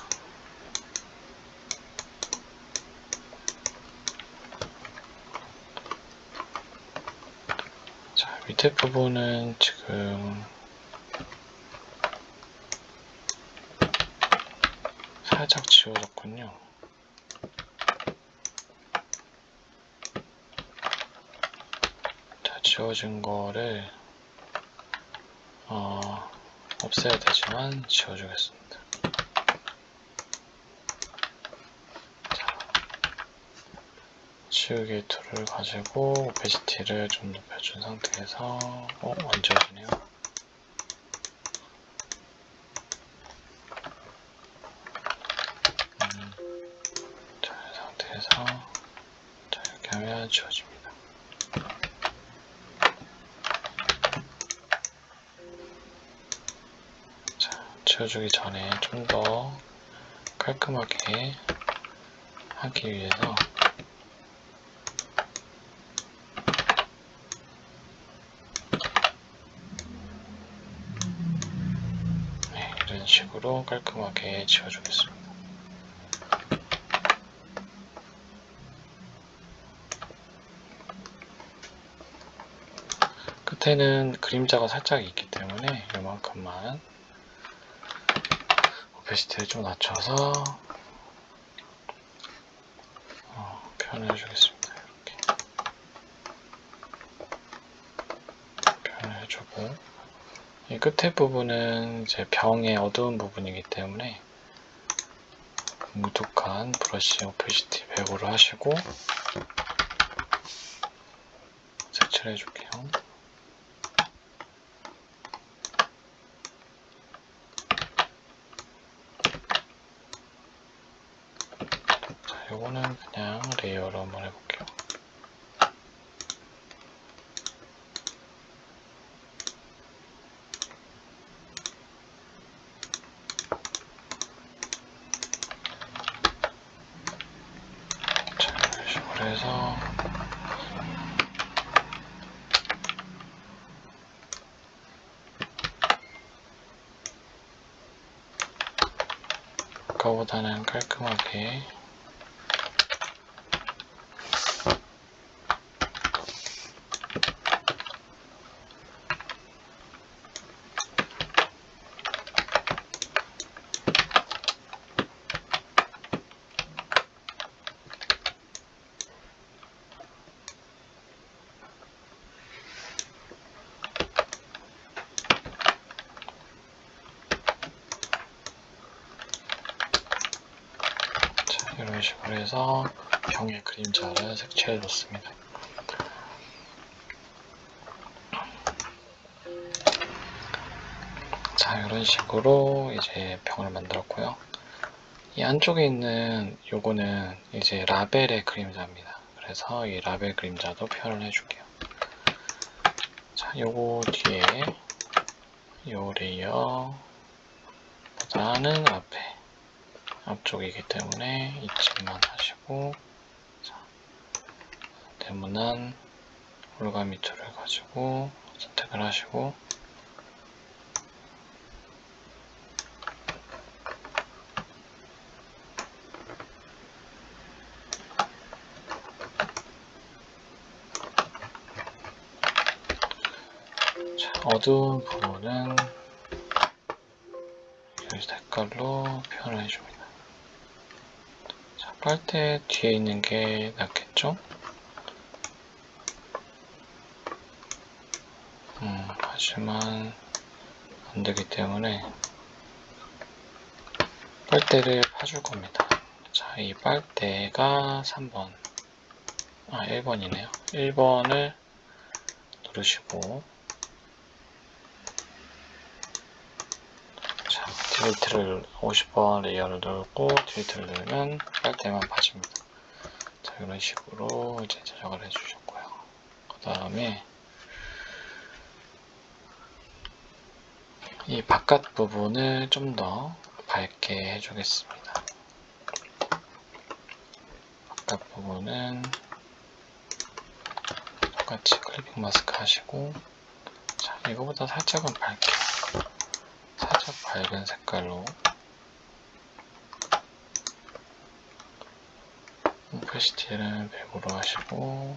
자, 밑에 부분은 지금 살짝 지워졌군요. 자, 지워진 거를 어, 없애야 되지만 지워주겠습니다. 자, 지우개 tool을 가지고 opacity를 좀 높여준 상태에서 어, 안 지워지네요. 음, 해서 자, 이렇게 하면 지워집니다. 자, 지워주기 전에 좀 더 깔끔하게 하기 위해서 네, 식으로 깔끔하게 지워주겠습니다. 끝에는 그림자가 살짝 있기 때문에 이만큼만 opacity를 좀 낮춰서 어, 표현해 주겠습니다. 이렇게 표현을 해주고 이 끝에 부분은 이제 병의 어두운 부분이기 때문에 뭉뚝한 브러쉬 opacity 100으로 하시고 색칠해 줄게요. 자, 요거는 그냥 레이어로 한번 해볼게요. 자, 이런 식으로 해서 아까보다는 깔끔하게 자, 이런 식으로 해서 병의 그림자를 색칠해 줬습니다. 자, 이런 식으로 이제 병을 만들었고요. 이 안쪽에 있는 요거는 이제 라벨의 그림자입니다. 그래서 이 라벨 그림자도 표현을 해줄게요. 자, 요거 뒤에 요 layer 보다는 앞에 앞쪽이기 때문에 잊지만 하시고 자, 네모난 올가미 툴을 가지고 선택을 하시고 자, 어두운 부분은 이 색깔로 표현을 해줍니다. 자, 빨대 뒤에 있는 게 낫겠죠? 음, 하지만 안 되기 때문에 빨대를 파줄 겁니다. 자, 이 빨대가 3번, 아, 1번이네요. 1번을 누르시고, 자, delete를 50번 layer를 누르고 delete를 누르면 빨대만 빠집니다. 자, 이런 식으로 이제 제작을 해주셨고요. 그 다음에 이 바깥 부분을 좀 더 밝게 해주겠습니다. 바깥 부분은 똑같이 클리핑 마스크 하시고 자, 이거보다 살짝은 밝게 살짝 밝은 색깔로 오페시티는 100으로 하시고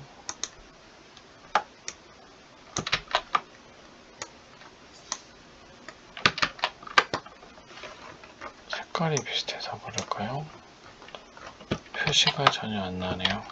색깔이 비슷해서 그럴까요? 표시가 전혀 안 나네요.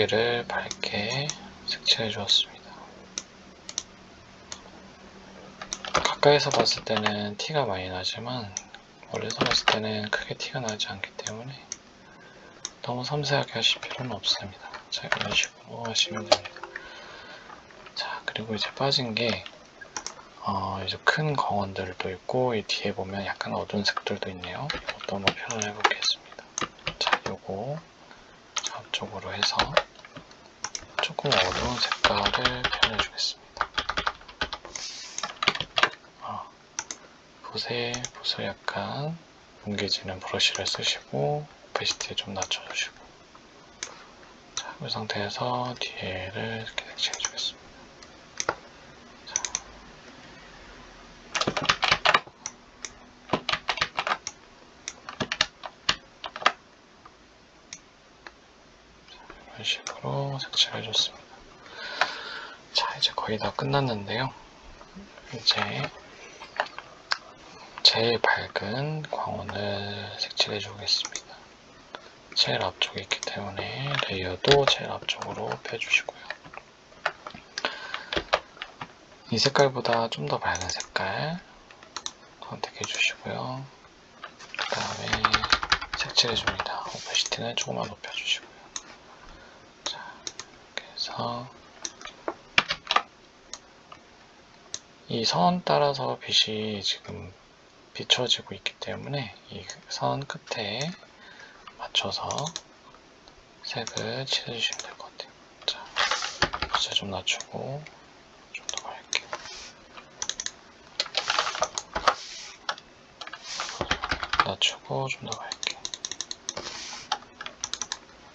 병 테두리를 밝게 색칠해 주었습니다. 가까이서 봤을 때는 티가 많이 나지만 멀리서 봤을 때는 크게 티가 나지 않기 때문에 너무 섬세하게 하실 필요는 없습니다. 자, 이런 식으로 하시면 됩니다. 자, 그리고 이제 빠진 게 어, 이제 큰 광원들도 있고 이 뒤에 보면 약간 어두운 색들도 있네요. 이것도 한번 표현해 보겠습니다. 자, 요거 앞쪽으로 해서 조금 어두운 색깔을 표현해 주겠습니다. 어, 붓에 붓을 약간 뭉개지는 브러쉬를 쓰시고 오페시티 좀 낮춰주시고 자, 이 상태에서 뒤에를 이렇게 색칠해 주겠습니다. 이런 식으로 색칠해 줬습니다. 자, 이제 거의 다 끝났는데요. 이제 제일 밝은 광원을 색칠해 주겠습니다. 제일 앞쪽에 있기 때문에 레이어도 제일 앞쪽으로 펴주시고요. 이 색깔보다 좀 더 밝은 색깔 선택해 주시고요. 그 다음에 색칠해 줍니다. 오퍼시티는 조금만 높여주시고요. 자, 이렇게 해서 이 선 따라서 빛이 지금 비춰지고 있기 때문에 이 선 끝에 맞춰서 색을 칠해주시면 될 것 같아요. 자, 숫자 좀 낮추고 좀 더 밝게. 낮추고 좀 더 밝게.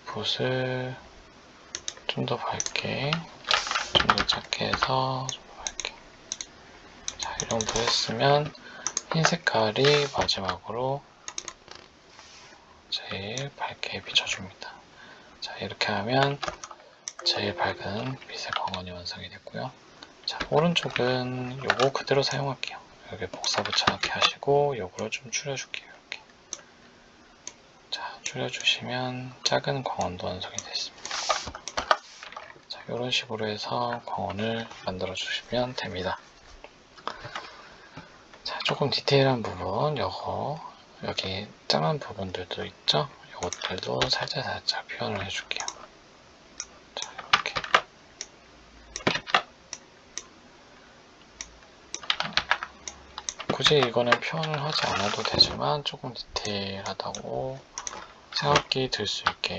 붓을 좀 더 밝게, 좀 더 작게 해서 정도 했으면 흰 색깔이 마지막으로 제일 밝게 비춰줍니다. 자, 이렇게 하면 제일 밝은 빛의 광원이 완성이 됐고요. 자, 오른쪽은 요거 그대로 사용할게요. 여기 복사 붙여넣기 하시고 요거를 좀 줄여줄게요. 이렇게. 자, 줄여주시면 작은 광원도 완성이 됐습니다. 자, 이런 식으로 해서 광원을 만들어 주시면 됩니다. 자, 조금 디테일한 부분, 요거 여기 짱한 부분들도 있죠? 이것들도 살짝 살짝 표현을 해줄게요. 자, 이렇게. 굳이 이거는 표현을 하지 않아도 되지만 조금 디테일하다고 생각이 들 수 있게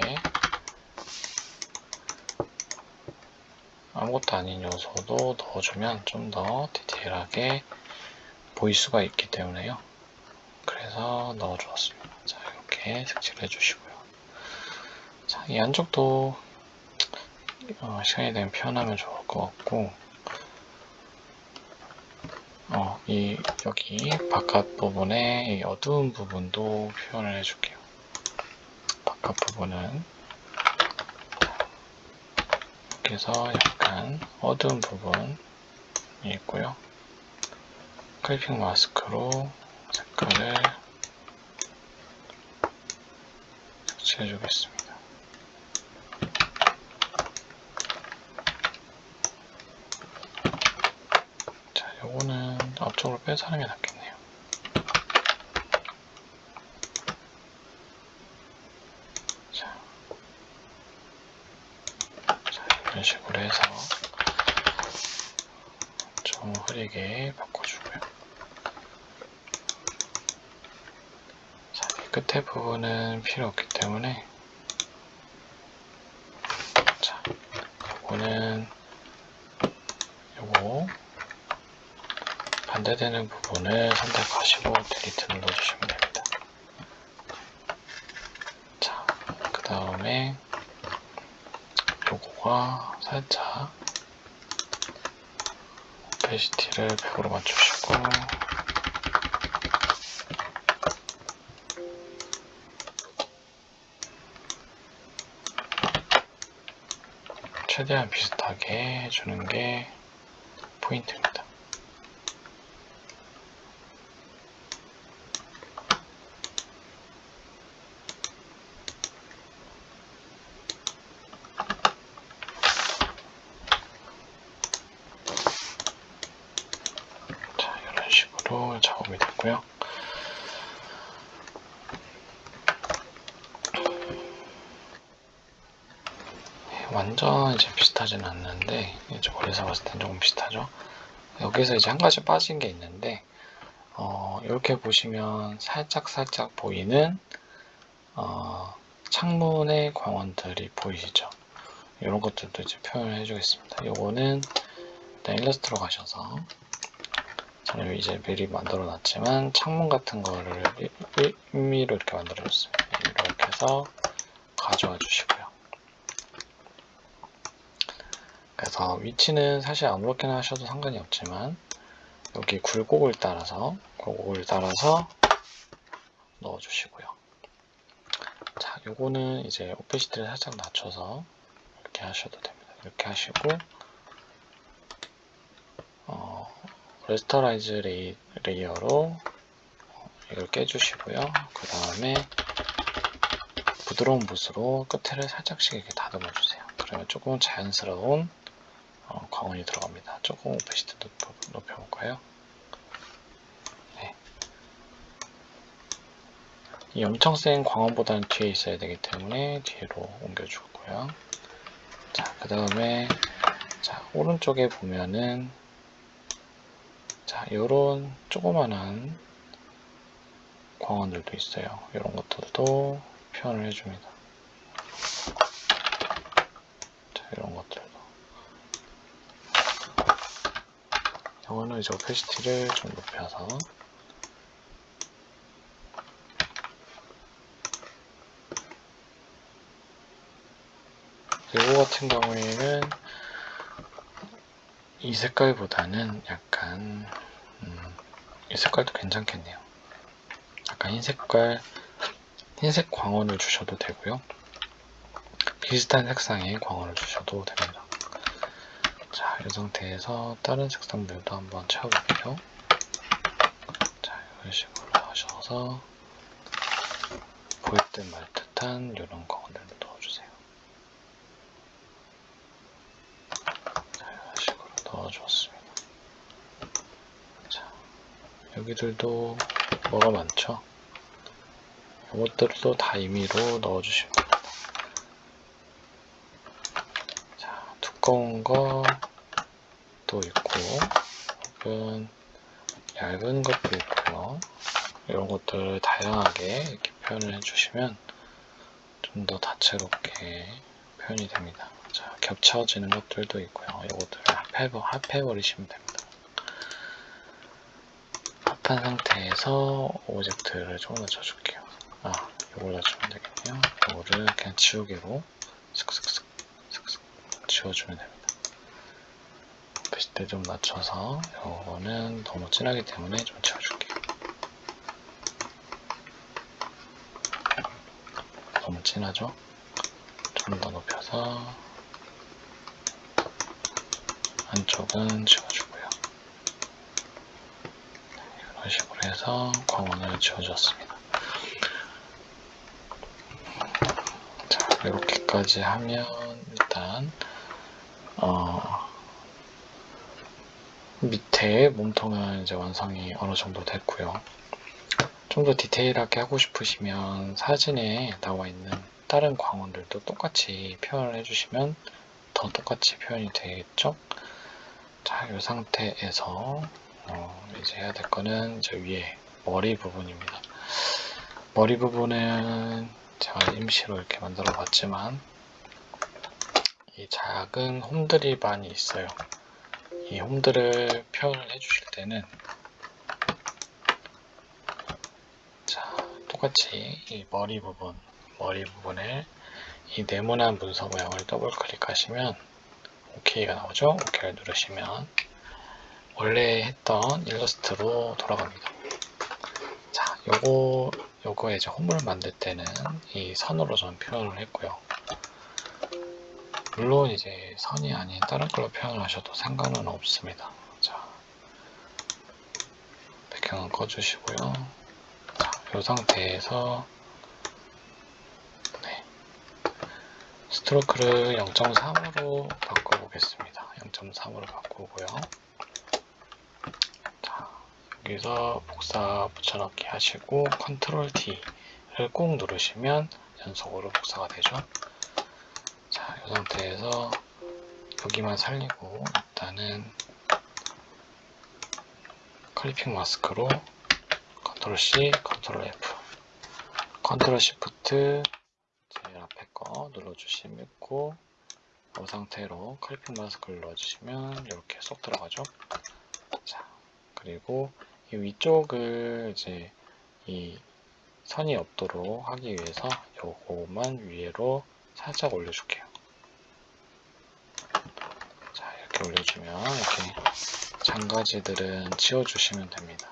아무것도 아닌 요소도 넣어주면 좀 더 디테일하게 보일 수가 있기 때문에요. 그래서 넣어주었습니다. 자, 이렇게 색칠을 해주시고요. 자, 이 안쪽도 어, 시간이 되면 표현하면 좋을 것 같고, 어, 이, 여기 바깥 부분에 이 어두운 부분도 표현을 해줄게요. 바깥 부분은 이렇게 해서 약간 어두운 부분이 있고요. 클리핑 마스크로 색깔을 색칠해 주겠습니다. 자, 요거는 앞쪽으로 빼서 하는 게 낫겠네요. 자, 자 이런 식으로 해서 좀 흐리게 바꿔 끝에 부분은 필요 없기 때문에 자, 요거는 요거 반대되는 부분을 선택하시고 딜리트 눌러주시면 됩니다. 자, 그 다음에 요거가 살짝 오페시티를 100으로 맞추시고 최대한 비슷하게 해주는 게 포인트입니다. 주시고요. 네, 완전 이제 비슷하진 않는데 이제 멀리서 봤을 땐 조금 비슷하죠. 여기서 이제 한 가지 빠진 게 있는데 어, 이렇게 보시면 살짝 살짝 보이는 어, 창문의 광원들이 보이시죠? 이런 것들도 이제 표현을 해주겠습니다. 일단 일러스트로 가셔서 저는 이제 미리 만들어 놨지만 창문 같은 거를 임의로 이렇게 만들어 줬습니다. 이렇게 해서 가져와 주시고요. 그래서 위치는 사실 아무렇게나 하셔도 상관이 없지만 여기 굴곡을 따라서 굴곡을 따라서 넣어 주시고요. 자, 요거는 이제 opacity를 살짝 낮춰서 이렇게 하셔도 됩니다. 이렇게 하시고 어, rasterize lay, layer로 이걸 깨주시고요. 그 다음에 부드러운 붓으로 끝을 살짝씩 이렇게 다듬어 주세요. 그러면 조금 자연스러운 어, 광원이 들어갑니다. 조금 오페시티 높여, 높여볼까요? 네. 이 엄청 센 광원보다는 뒤에 있어야 되기 때문에 뒤로 옮겨주고요. 자, 그 다음에 자 오른쪽에 보면은 자, 요런 조그만한 광원들도 있어요. 이런 것들도 표현을 해줍니다. 자, 이런 것들 도. 이거는 이제 오페시티를 좀 높여서 이거 같은 경우에는 이 색깔보다는 약간 음, 이 색깔도 괜찮겠네요. 약간 흰 색깔 흰색 광원을 주셔도 되고요. 비슷한 색상의 광원을 주셔도 됩니다. 자, 이 상태에서 다른 색상들도 한번 채워볼게요. 자, 이런 식으로 하셔서 보일 듯 말 듯한 이런 광원들도 넣어주세요. 자, 이런 식으로 넣어주었습니다. 자, 여기들도 뭐가 많죠? 이것들도 다 임의로 넣어주시면 됩니다. 자, 두꺼운 것도 있고, 혹은 얇은 것도 있고요. 이런 것들을 다양하게 이렇게 표현을 해주시면 좀 더 다채롭게 표현이 됩니다. 자, 겹쳐지는 것들도 있고요. 이것들을 합해, 합해버리시면 됩니다. 합한 상태에서 오브젝트를 조금 낮춰줄게요. 아, 이걸 낮추면 되겠네요. 이거를 그냥 지우개로 슥슥슥 슥슥 지워주면 됩니다. 오피스때 좀 낮춰서 이거는 너무 진하기 때문에 좀 지워줄게요. 너무 진하죠? 좀 더 높여서 안쪽은 지워주고요. 이런 식으로 해서 광원을 지워줬습니다. 자, 이렇게까지 하면 일단 어, 밑에 몸통은 이제 완성이 어느 정도 됐고요. 좀 더 디테일하게 하고 싶으시면 사진에 나와 있는 다른 광원들도 똑같이 표현을 해주시면 더 똑같이 표현이 되겠죠? 자, 이 상태에서 어, 이제 해야 될 거는 저 위에 머리 부분입니다. 머리 부분은 제가 임시로 이렇게 만들어 봤지만 이 작은 홈들이 많이 있어요. 이 홈들을 표현을 해주실 때는 자 똑같이 이 머리 부분 머리 부분에 이 네모난 문서 모양을 더블 클릭하시면 OK가 나오죠. OK를 누르시면 원래 했던 일러스트로 돌아갑니다. 자, 요거 요거에 이제 홈을 만들 때는 이 선으로 전 표현을 했고요. 물론 이제 선이 아닌 다른 걸로 표현을 하셔도 상관은 없습니다. 자, 배경은 꺼주시고요. 자, 이 상태에서 네, 스트로크를 0.3으로 바꿔보겠습니다. 0.3으로 바꾸고요. 자, 여기서 복사 붙여넣기 하시고 컨트롤 D를 꾹 누르시면 연속으로 복사가 되죠. 자, 이 상태에서 여기만 살리고 일단은 클리핑 마스크로 컨트롤 C, 컨트롤 F, 컨트롤 Shift 제일 앞에 거 눌러주시고 이 상태로 clipping mask를 눌러주시면 이렇게 쏙 들어가죠. 자, 그리고 이 위쪽을 이제 이 선이 없도록 하기 위해서 요거만 위로 살짝 올려줄게요. 자, 이렇게 올려주면 이렇게 장가지들은 지워주시면 됩니다.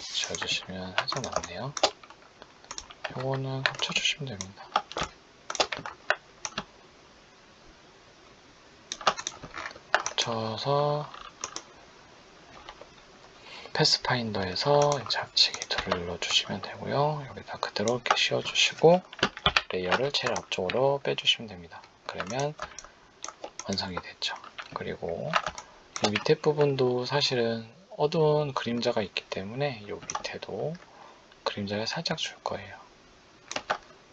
지워주시면 살짝 낫네요. 요거는 합쳐주시면 됩니다. 합쳐서 pathfinder에서 합치기 tool을 눌러주시면 되고요. 여기다 그대로 이렇게 씌워주시고 layer를 제일 앞쪽으로 빼주시면 됩니다. 그러면 완성이 됐죠. 그리고 이 밑에 부분도 사실은 어두운 그림자가 있기 때문에 이 밑에도 그림자를 살짝 줄 거예요.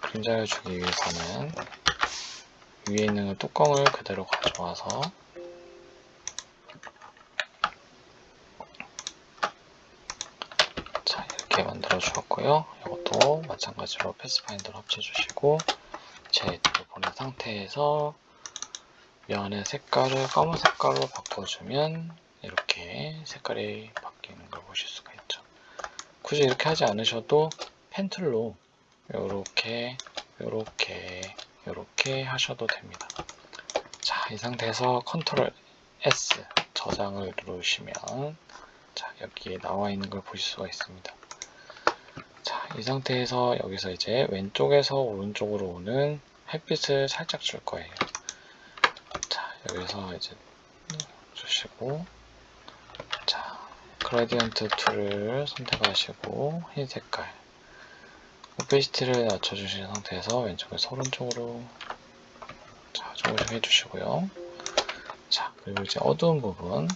그림자를 주기 위해서는 위에 있는 뚜껑을 그대로 가져와서 자 이렇게 만들어 주었고요. 이것도 마찬가지로 pathfinder를 합쳐주시고 제 보낸 상태에서 면의 색깔을 검은 색깔로 바꿔주면 이렇게 색깔이 바뀌는 걸 보실 수가 있죠. 굳이 이렇게 하지 않으셔도 pen tool로 이렇게 이렇게 이렇게 하셔도 됩니다. 자, 이 상태에서 control S 저장을 누르시면 자, 여기에 나와 있는 걸 보실 수가 있습니다. 자, 이 상태에서 여기서 이제 왼쪽에서 오른쪽으로 오는 햇빛을 살짝 줄 거예요. 자, 여기서 이제 주시고 자, gradient tool을 선택하시고 흰 색깔 opacity를 낮춰주신 상태에서 왼쪽에서 오른쪽으로 자, 조금씩 해주시고요. 자, 그리고 이제 어두운 부분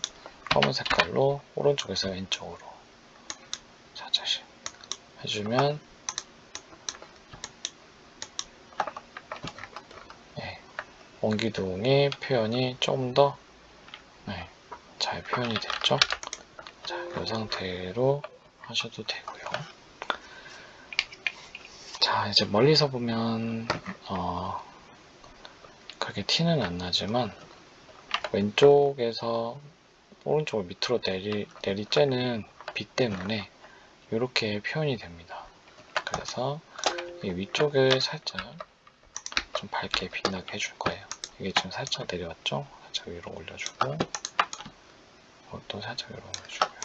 검은 색깔로 오른쪽에서 왼쪽으로 살짝씩 해주면 네, 원기둥의 표현이 좀더 네, 잘 표현이 됐죠? 자, 이 상태로 하셔도 되고요. 자, 이제 멀리서 보면 어, 그렇게 티는 안 나지만 왼쪽에서 오른쪽을 밑으로 내리, 내리쬐는 빛 때문에 이렇게 표현이 됩니다. 그래서 이 위쪽을 살짝 좀 밝게 빛나게 해줄 거예요. 이게 지금 살짝 내려왔죠? 살짝 위로 올려주고 이것도 살짝 위로 올려주고요.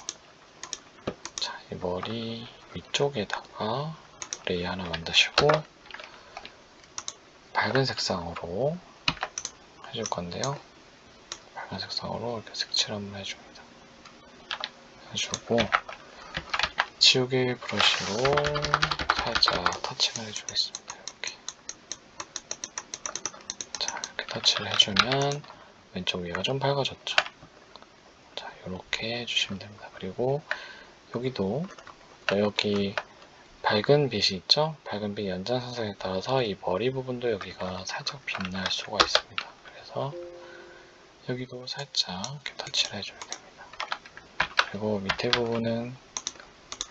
자, 이 머리 위쪽에다가 레이 하나 만드시고 밝은 색상으로 해줄 건데요. 밝은 색상으로 이렇게 색칠 한번 해줍니다. 해주고 지우개 브러쉬로 살짝 터치를 해주겠습니다. 이렇게 자 이렇게 터치를 해주면 왼쪽 위가 좀 밝아졌죠. 자 이렇게 해주시면 됩니다. 그리고 여기도 여기 밝은 빛이 있죠? 밝은 빛 연장선상에 따라서 이 머리 부분도 여기가 살짝 빛날 수가 있습니다. 그래서 여기도 살짝 이렇게 터치를 해줘야 됩니다. 그리고 밑에 부분은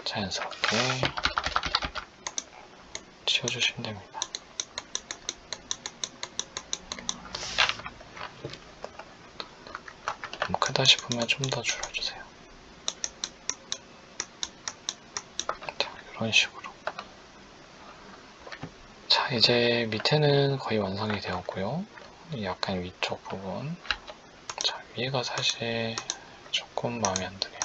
자연스럽게 치워주시면 됩니다. 크다 싶으면 좀 더 줄여주세요. 자, 이런 식으로. 자, 이제 밑에는 거의 완성이 되었고요. 약간 위쪽 부분. 자, 위에가 사실 조금 마음에 안 드네요.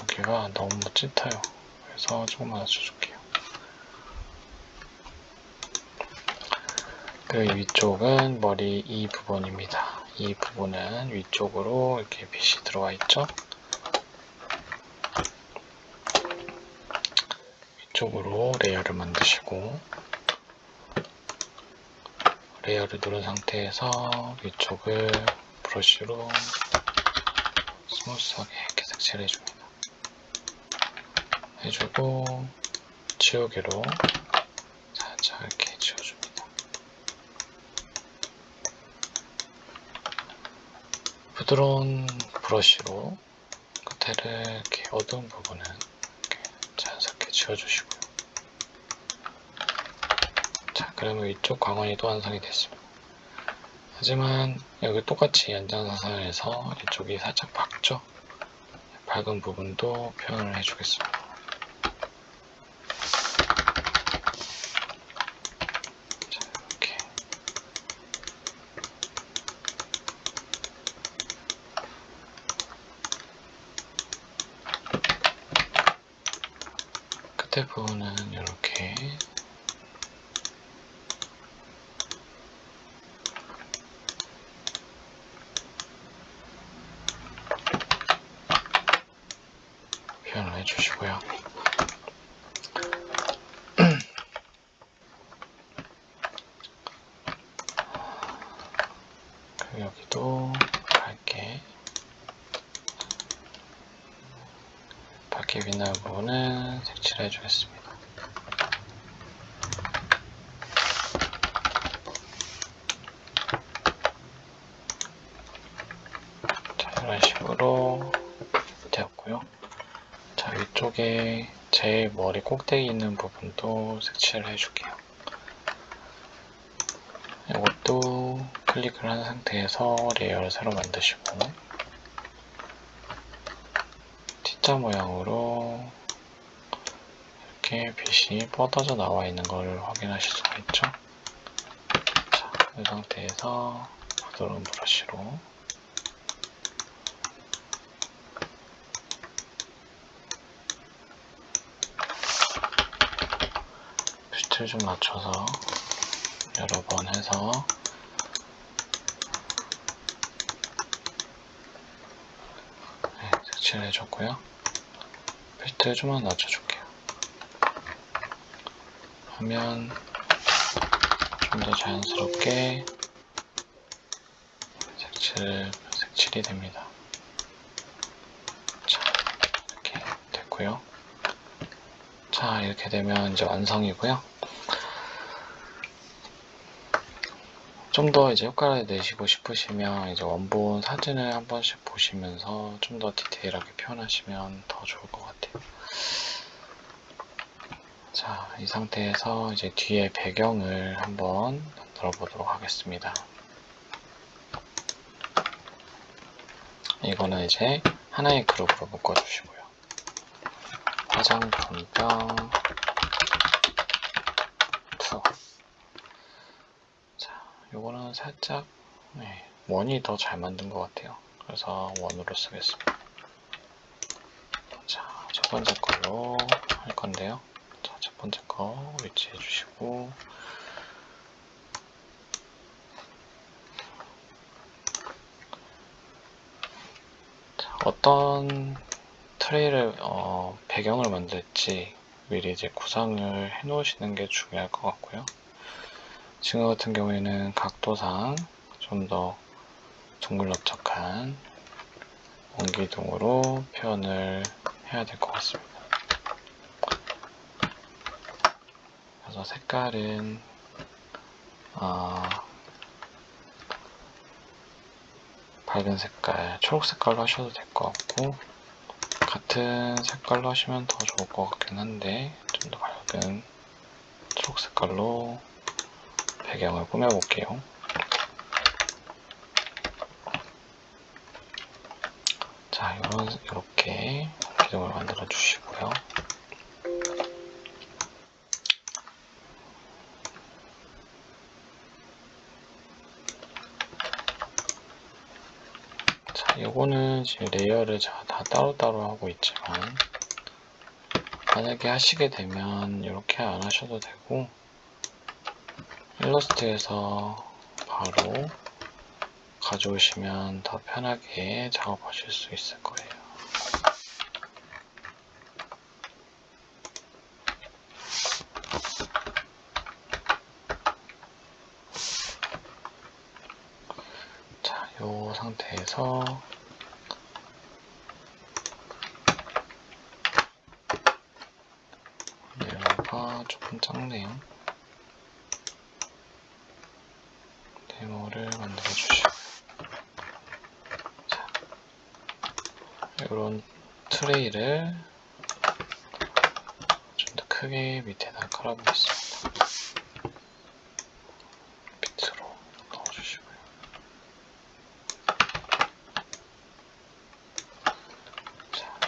여기가 너무 짙어요. 그래서 조금 낮춰줄게요. 그 위쪽은 머리 이 부분입니다. 이 부분은 위쪽으로 이렇게 빛이 들어와 있죠. 위쪽으로 layer를 만드시고 layer를 누른 상태에서 위쪽을 브러쉬로 smooth하게 이렇게 색칠해 줍니다. 해주고 지우개로 살짝 이렇게 지워줍니다. 부드러운 브러쉬로 끝에를 이렇게 어두운 부분은 이렇게 자연스럽게 지워주시고요. 자, 그러면 이쪽 광원이도 완성이 됐습니다. 하지만 여기 똑같이 연장사선에서 이쪽이 살짝 밝죠? 밝은 부분도 표현을 해주겠습니다. 끝에 부분은 이렇게 표현을 해주시고요. 여기도 밝게 밝게 빛나는 부분은 색 칠해 주겠습니다. 자, 이런 식으로 되었고요. 자, 위쪽에 제일 머리 꼭대기 있는 부분도 색칠을 해줄게요. 이것도 클릭을 한 상태에서 layer를 새로 만드시고 T자 모양으로 빛이 뻗어져 나와 있는 걸 확인하실 수가 있죠. 자, 이 상태에서 부드러운 브러쉬로 빛을 좀 맞춰서 여러 번 해서 네, 색칠을 해줬고요. 필트 좀만 낮춰줄게요. 하면 좀 더 자연스럽게 색칠, 색칠이 됩니다. 자, 이렇게 됐고요. 자, 이렇게 되면 이제 완성이고요. 좀 더 이제 효과를 내시고 싶으시면 이제 원본 사진을 한 번씩 보시면서 좀 더 디테일하게 표현하시면 더 좋을 것 같아요. 자, 이 상태에서 이제 뒤에 배경을 한번 만들어 보도록 하겠습니다. 이거는 이제 하나의 그룹으로 묶어 주시고요. 화장품병 2 자, 요거는 살짝 네, 원이 더 잘 만든 것 같아요. 그래서 원으로 쓰겠습니다. 자, 첫 번째 걸로 할 건데요. 자, 첫 번째 거 위치해 주시고 자, 어떤 트레이를 어, 배경을 만들지 미리 이제 구상을 해 놓으시는 게 중요할 것 같고요. 지금 같은 경우에는 각도상 좀 더 둥글럽적한 원기둥으로 표현을 해야 될 것 같습니다. 그래서 색깔은 어, 밝은 색깔, 초록 색깔로 하셔도 될 것 같고 같은 색깔로 하시면 더 좋을 것 같긴 한데 좀 더 밝은 초록 색깔로 배경을 꾸며볼게요. 자, 이런, 이렇게 기둥을 만들어 주시고요. 자, 요거는 지금 layer를 다 따로따로 하고 있지만, 만약에 하시게 되면 이렇게 안 하셔도 되고, 일러스트에서 바로 가져오시면 더 편하게 작업하실 수 있을 거예요. 자, 이 상태에서 데모가 조금 작네요. 데모를 만들어 주시고 자, 이런 트레이를 좀 더 크게 밑에다 깔아보겠습니다. 밑으로 넣어주시고요. 자,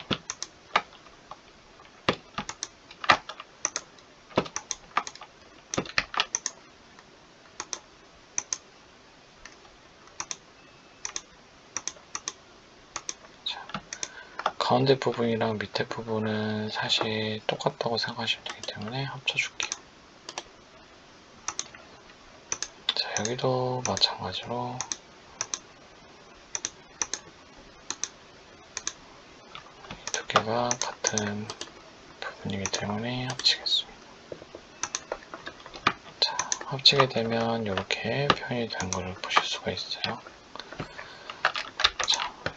자, 가운데 부분이랑 밑에 부분은 사실 똑같다고 생각하시면 되기 때문에 합쳐줄게요. 자, 여기도 마찬가지로 이두 개가 같은 부분이기 때문에 합치겠습니다. 자, 합치게 되면 이렇게 표현이 된 것을 보실 수가 있어요.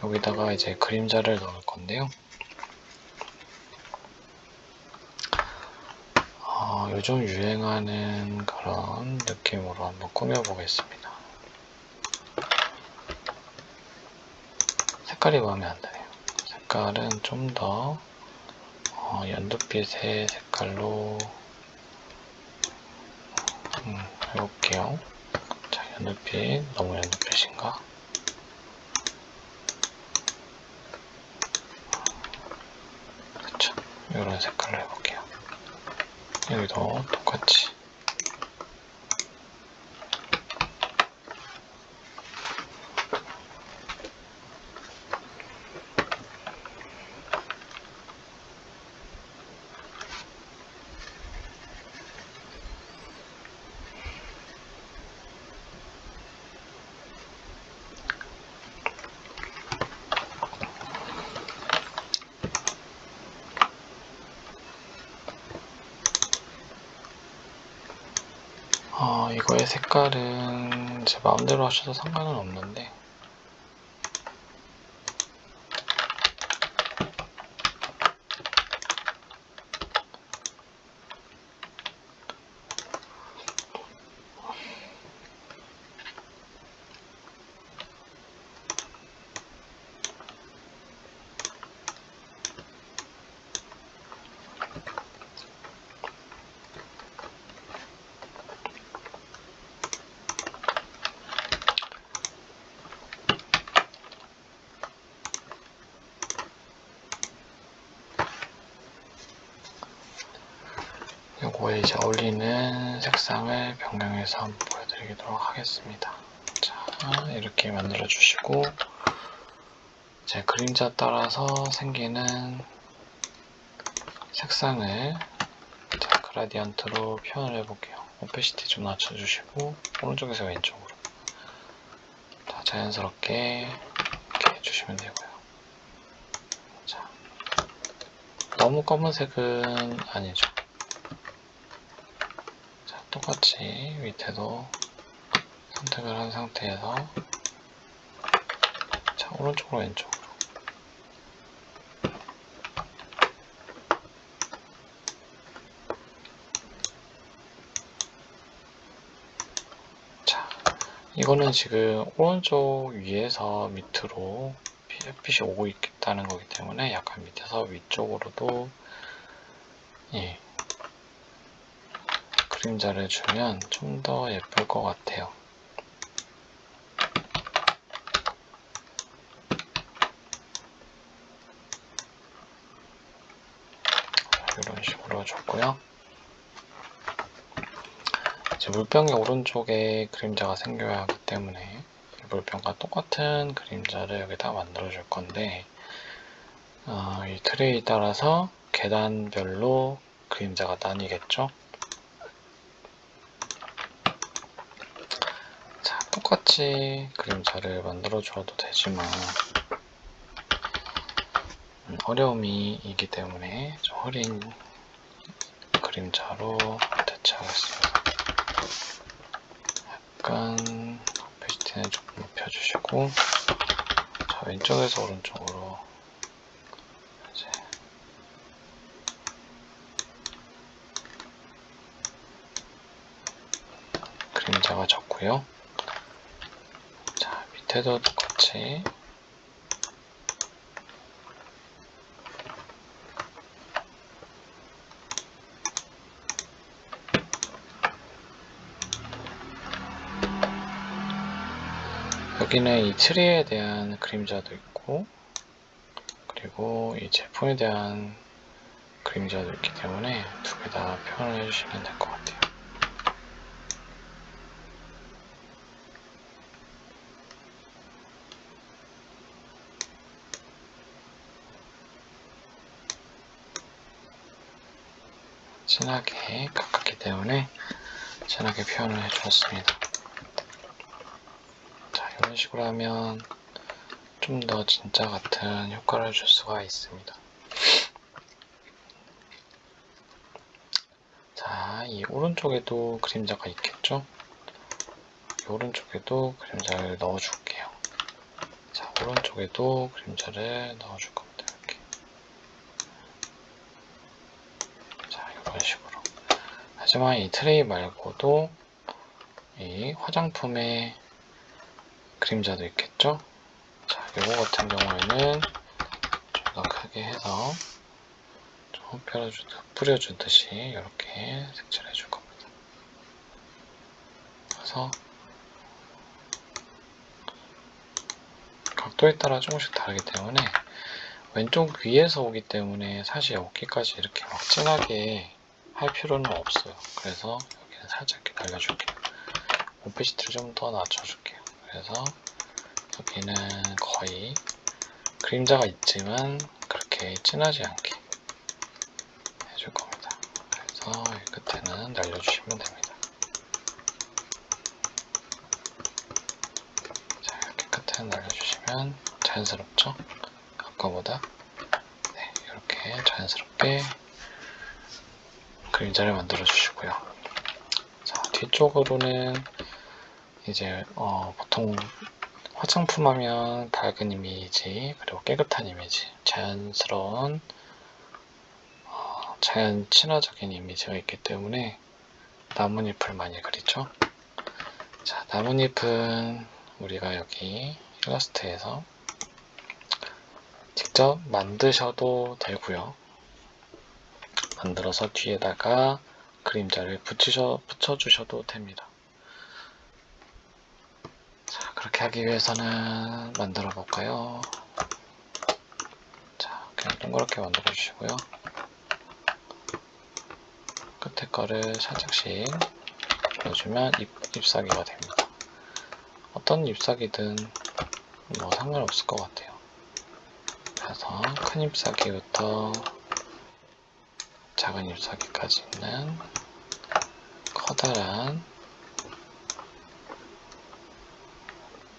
자, 여기다가 이제 그림자를 넣을 건데요. 어, 요즘 유행하는 그런 느낌으로 한번 꾸며보겠습니다. 색깔이 마음에 안 드네요. 색깔은 좀더 어, 연두빛의 색깔로 음, 해볼게요. 자, 연두빛, 너무 연두빛인가? 그쵸. 이런 색깔로 해볼게요. 여기도 똑같이. 어, 이거의 색깔은 제 마음대로 하셔도 상관은 없는데 요거에 이제 어울리는 색상을 변경 해서 한번 보여드리도록 하겠습니다. 자, 이렇게 만들어 주시고 제 그림자 따라서 생기는 색상을 자, 그라디언트로 표현을 해볼게요. 오페시티 좀 낮춰주시고 오른쪽에서 왼쪽으로 자, 자연스럽게 이렇게 해주시면 되고요. 자, 너무 검은색은 아니죠. 자, 똑같이 밑에도 선택을 한 상태에서 자, 오른쪽으로 왼쪽으로. 자, 이거는 지금 오른쪽 위에서 밑으로 햇빛이 오고 있다는 거기 때문에 약간 밑에서 위쪽으로도 예, 그림자를 주면 좀 더 예쁠 것 같아요. 이런 식으로 줬고요. 이제 물병의 오른쪽에 그림자가 생겨야 하기 때문에 물병과 똑같은 그림자를 여기다 만들어 줄 건데 어, 이 트레이 따라서 계단별로 그림자가 나뉘겠죠. 자, 똑같이 그림자를 만들어 줘도 되지만 음, 어려움이 있기 때문에 좀 흐린 그림자로 대체하겠습니다. 약간 오페시티는 조금 높여주시고 자, 왼쪽에서 오른쪽으로 이제 그림자가 졌고요. 자, 밑에도 똑같이 여기는 이 트리에 대한 그림자도 있고 그리고 이 제품에 대한 그림자도 있기 때문에 두 개 다 표현을 해주시면 될 것 같아요. 진하게 가깝기 때문에 진하게 표현을 해주었습니다. 자, 이런 식으로 하면 좀 더 진짜 같은 효과를 줄 수가 있습니다. 자, 이 오른쪽에도 그림자가 있겠죠? 이 오른쪽에도 그림자를 넣어줄게요. 자, 오른쪽에도 그림자를 넣어줄 겁니다. 이렇게. 자, 이런 식으로. 하지만 이 트레이 말고도 이 화장품에 그림자도 있겠죠? 자, 요거 같은 경우에는 좀 더 크게 해서 좀 뿌려주듯, 뿌려주듯이 이렇게 색칠해 줄 겁니다. 그래서 각도에 따라 조금씩 다르기 때문에 왼쪽 위에서 오기 때문에 사실 여기까지 이렇게 막 진하게 할 필요는 없어요. 그래서 여기는 살짝 이렇게 날려줄게요. 오피시티를 좀 더 낮춰줄게요. 그래서 여기는 거의 그림자가 있지만 그렇게 진하지 않게 해줄 겁니다. 그래서 이 끝에는 날려주시면 됩니다. 자, 이렇게 끝에는 날려주시면 자연스럽죠? 아까보다 네, 이렇게 자연스럽게 그림자를 만들어 주시고요. 자, 뒤쪽으로는 이제 어, 보통 화장품 하면 밝은 이미지 그리고 깨끗한 이미지 자연스러운 어, 자연 친화적인 이미지가 있기 때문에 나뭇잎을 많이 그리죠 자 나뭇잎은 우리가 여기 일러스트에서 직접 만드셔도 되고요 만들어서 뒤에다가 그림자를 붙이셔, 붙여주셔도 됩니다 자, 그렇게 하기 위해서는 만들어 볼까요? 자, 그냥 동그랗게 만들어 주시고요. 끝에 거를 살짝씩 넣어주면 잎, 잎사귀가 됩니다. 어떤 잎사귀든 뭐 상관없을 것 같아요. 그래서 큰 잎사귀부터 작은 잎사귀까지 있는 커다란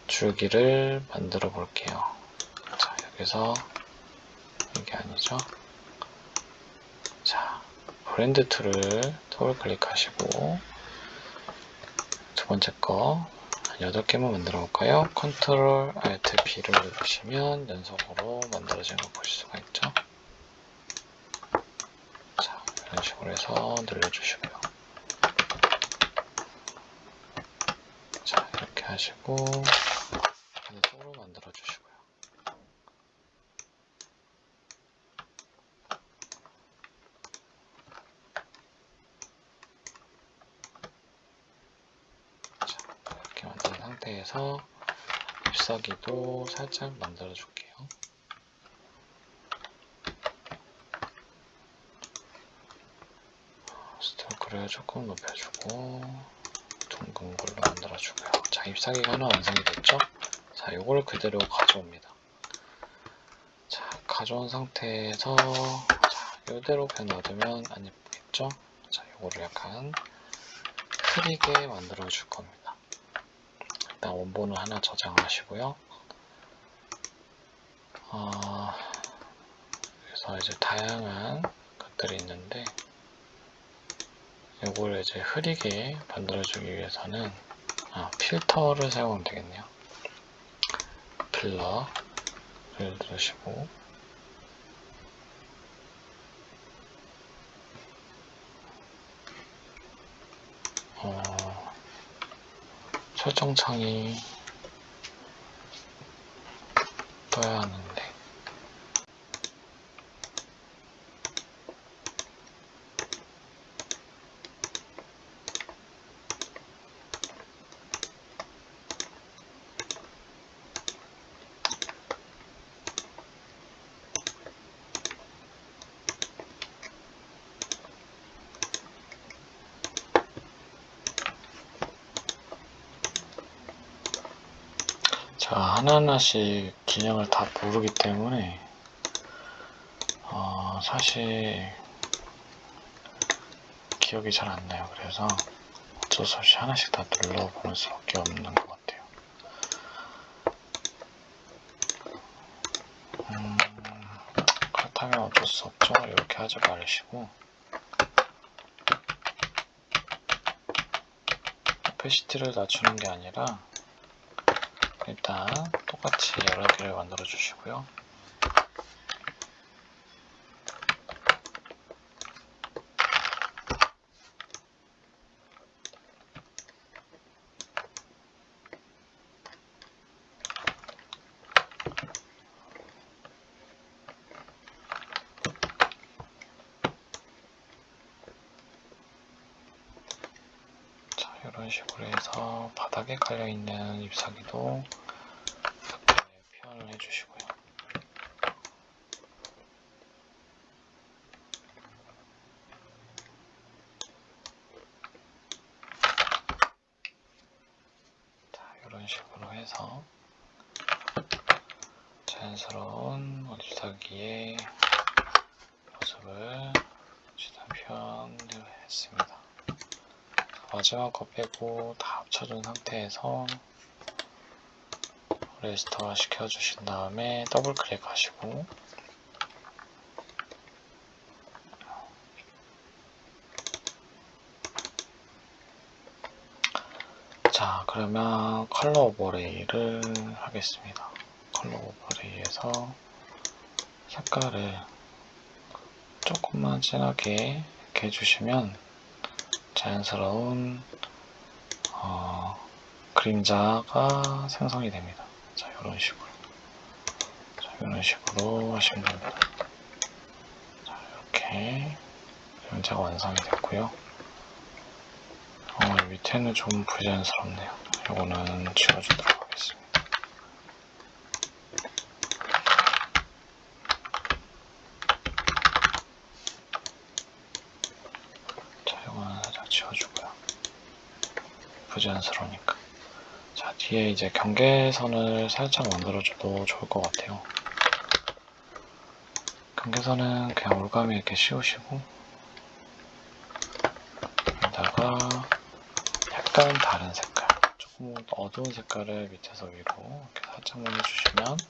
줄기를 만들어 볼게요. 자, 여기서 이게 아니죠. 자, blend tool을 더블 클릭하시고 두 번째 거 8개만 만들어 볼까요? control alt B를 누르시면 연속으로 만들어지는 걸 보실 수가 있죠. 자, 이런 식으로 해서 늘려주시고요. 자, 이렇게 하시고 반대쪽으로 만들어 주시고요. 자, 이렇게 만든 상태에서 잎사귀도 살짝 만들어 줄게요. 스트로크를 조금 높여주고 둥근 걸로 만들어주고요. 자, 잎사귀가 하나 완성이 됐죠? 자, 요걸 그대로 가져옵니다. 자, 가져온 상태에서 자, 요대로 그냥 놔두면 안 예쁘겠죠? 자, 요거를 약간 흐리게 만들어 줄 겁니다. 일단 원본을 하나 저장하시고요. 어, 그래서 이제 다양한 것들이 있는데 이걸 이제 흐리게 만들어주기 위해서는 아, 필터를 사용하면 되겠네요. 필러를 누르시고 어, 설정창이 떠야 하는데 자 하나하나씩 기능을 다 모르기 때문에 어, 사실 기억이 잘 안 나요. 그래서 어쩔 수 없이 하나씩 다 눌러보는 수밖에 없는 것 같아요. 음, 그렇다면 어쩔 수 없죠. 이렇게 하지 말으시고 오페시티를 낮추는 게 아니라 일단 똑같이 여러 개를 만들어 주시고요. 자, 이런 식으로 해서 바닥에 깔려있는 잎사귀도 이렇게 표현을 해주시고요. 자, 이런 식으로 해서 자연스러운 잎사귀의 모습을 최대한 표현을 했습니다. 마지막 거 빼고 다 합쳐준 상태에서 raster 시켜주신 다음에 더블 클릭 하시고 자 그러면 color overlay를 하겠습니다. color overlay에서 색깔을 조금만 진하게 이렇게 해주시면 자연스러운 어, 그림자가 생성이 됩니다. 자, 이런 식으로. 자, 이런 식으로 하시면 됩니다. 자, 이렇게 그림자가 완성이 됐고요. 어, 밑에는 좀 부자연스럽네요. 이거는 지워주도록 하겠습니다. 자, 이거는 살짝 지워주고요. 부자연스러우니까. 자, 뒤에 이제 경계선을 살짝 만들어줘도 좋을 것 같아요. 경계선은 그냥 올가미 이렇게 씌우시고, 여기다가 약간 다른 색깔, 조금 더 어두운 색깔을 밑에서 위로 이렇게 살짝만 해주시면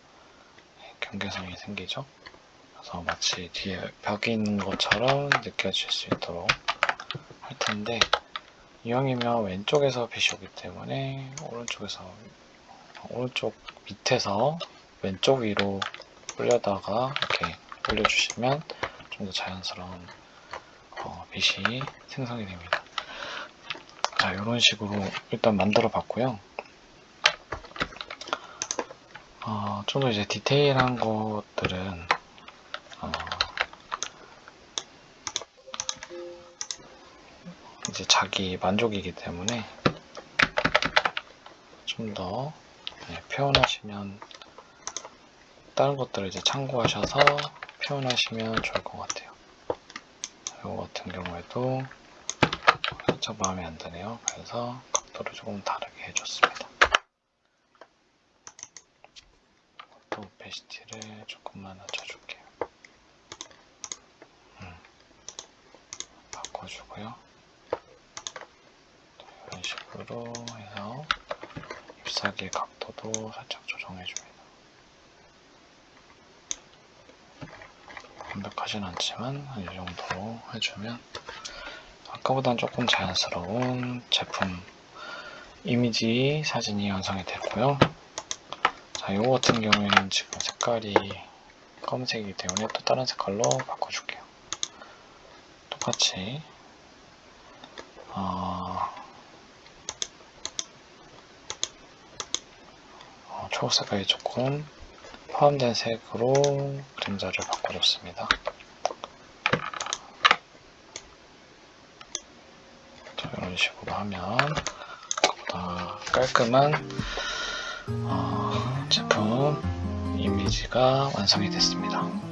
네, 경계선이 생기죠. 그래서 마치 뒤에 벽이 있는 것처럼 느껴질 수 있도록 할 텐데 이왕이면 왼쪽에서 빛이 오기 때문에 오른쪽에서 오른쪽 밑에서 왼쪽 위로 올려다가 이렇게 올려주시면 좀 더 자연스러운 어, 빛이 생성이 됩니다. 자 이런 식으로 일단 만들어 봤고요. 어, 좀 더 이제 디테일한 것들은 어, 이제 자기 만족이기 때문에 좀 더 표현하시면 다른 것들을 이제 참고하셔서 표현하시면 좋을 것 같아요. 이거 같은 경우에도 살짝 마음에 안 드네요. 그래서 각도를 조금 다르게 해줬습니다. 또 오페시티를 조금만 낮춰줄게요. 음, 바꿔주고요. 이런 식으로 해서 잎사귀 각도도 살짝 조정해줍니다. 완벽하진 않지만 이 정도로 해주면 아까보단 조금 자연스러운 제품 이미지 사진이 완성이 됐고요. 자, 이거 같은 경우에는 지금 색깔이 검은색이기 때문에 또 다른 색깔로 바꿔줄게요. 똑같이 어, 초록색깔이 조금 포함된 색으로 그림자를 바꿔줬습니다. 자, 이런 식으로 하면 보다 깔끔한 어, 제품 이미지가 완성이 됐습니다.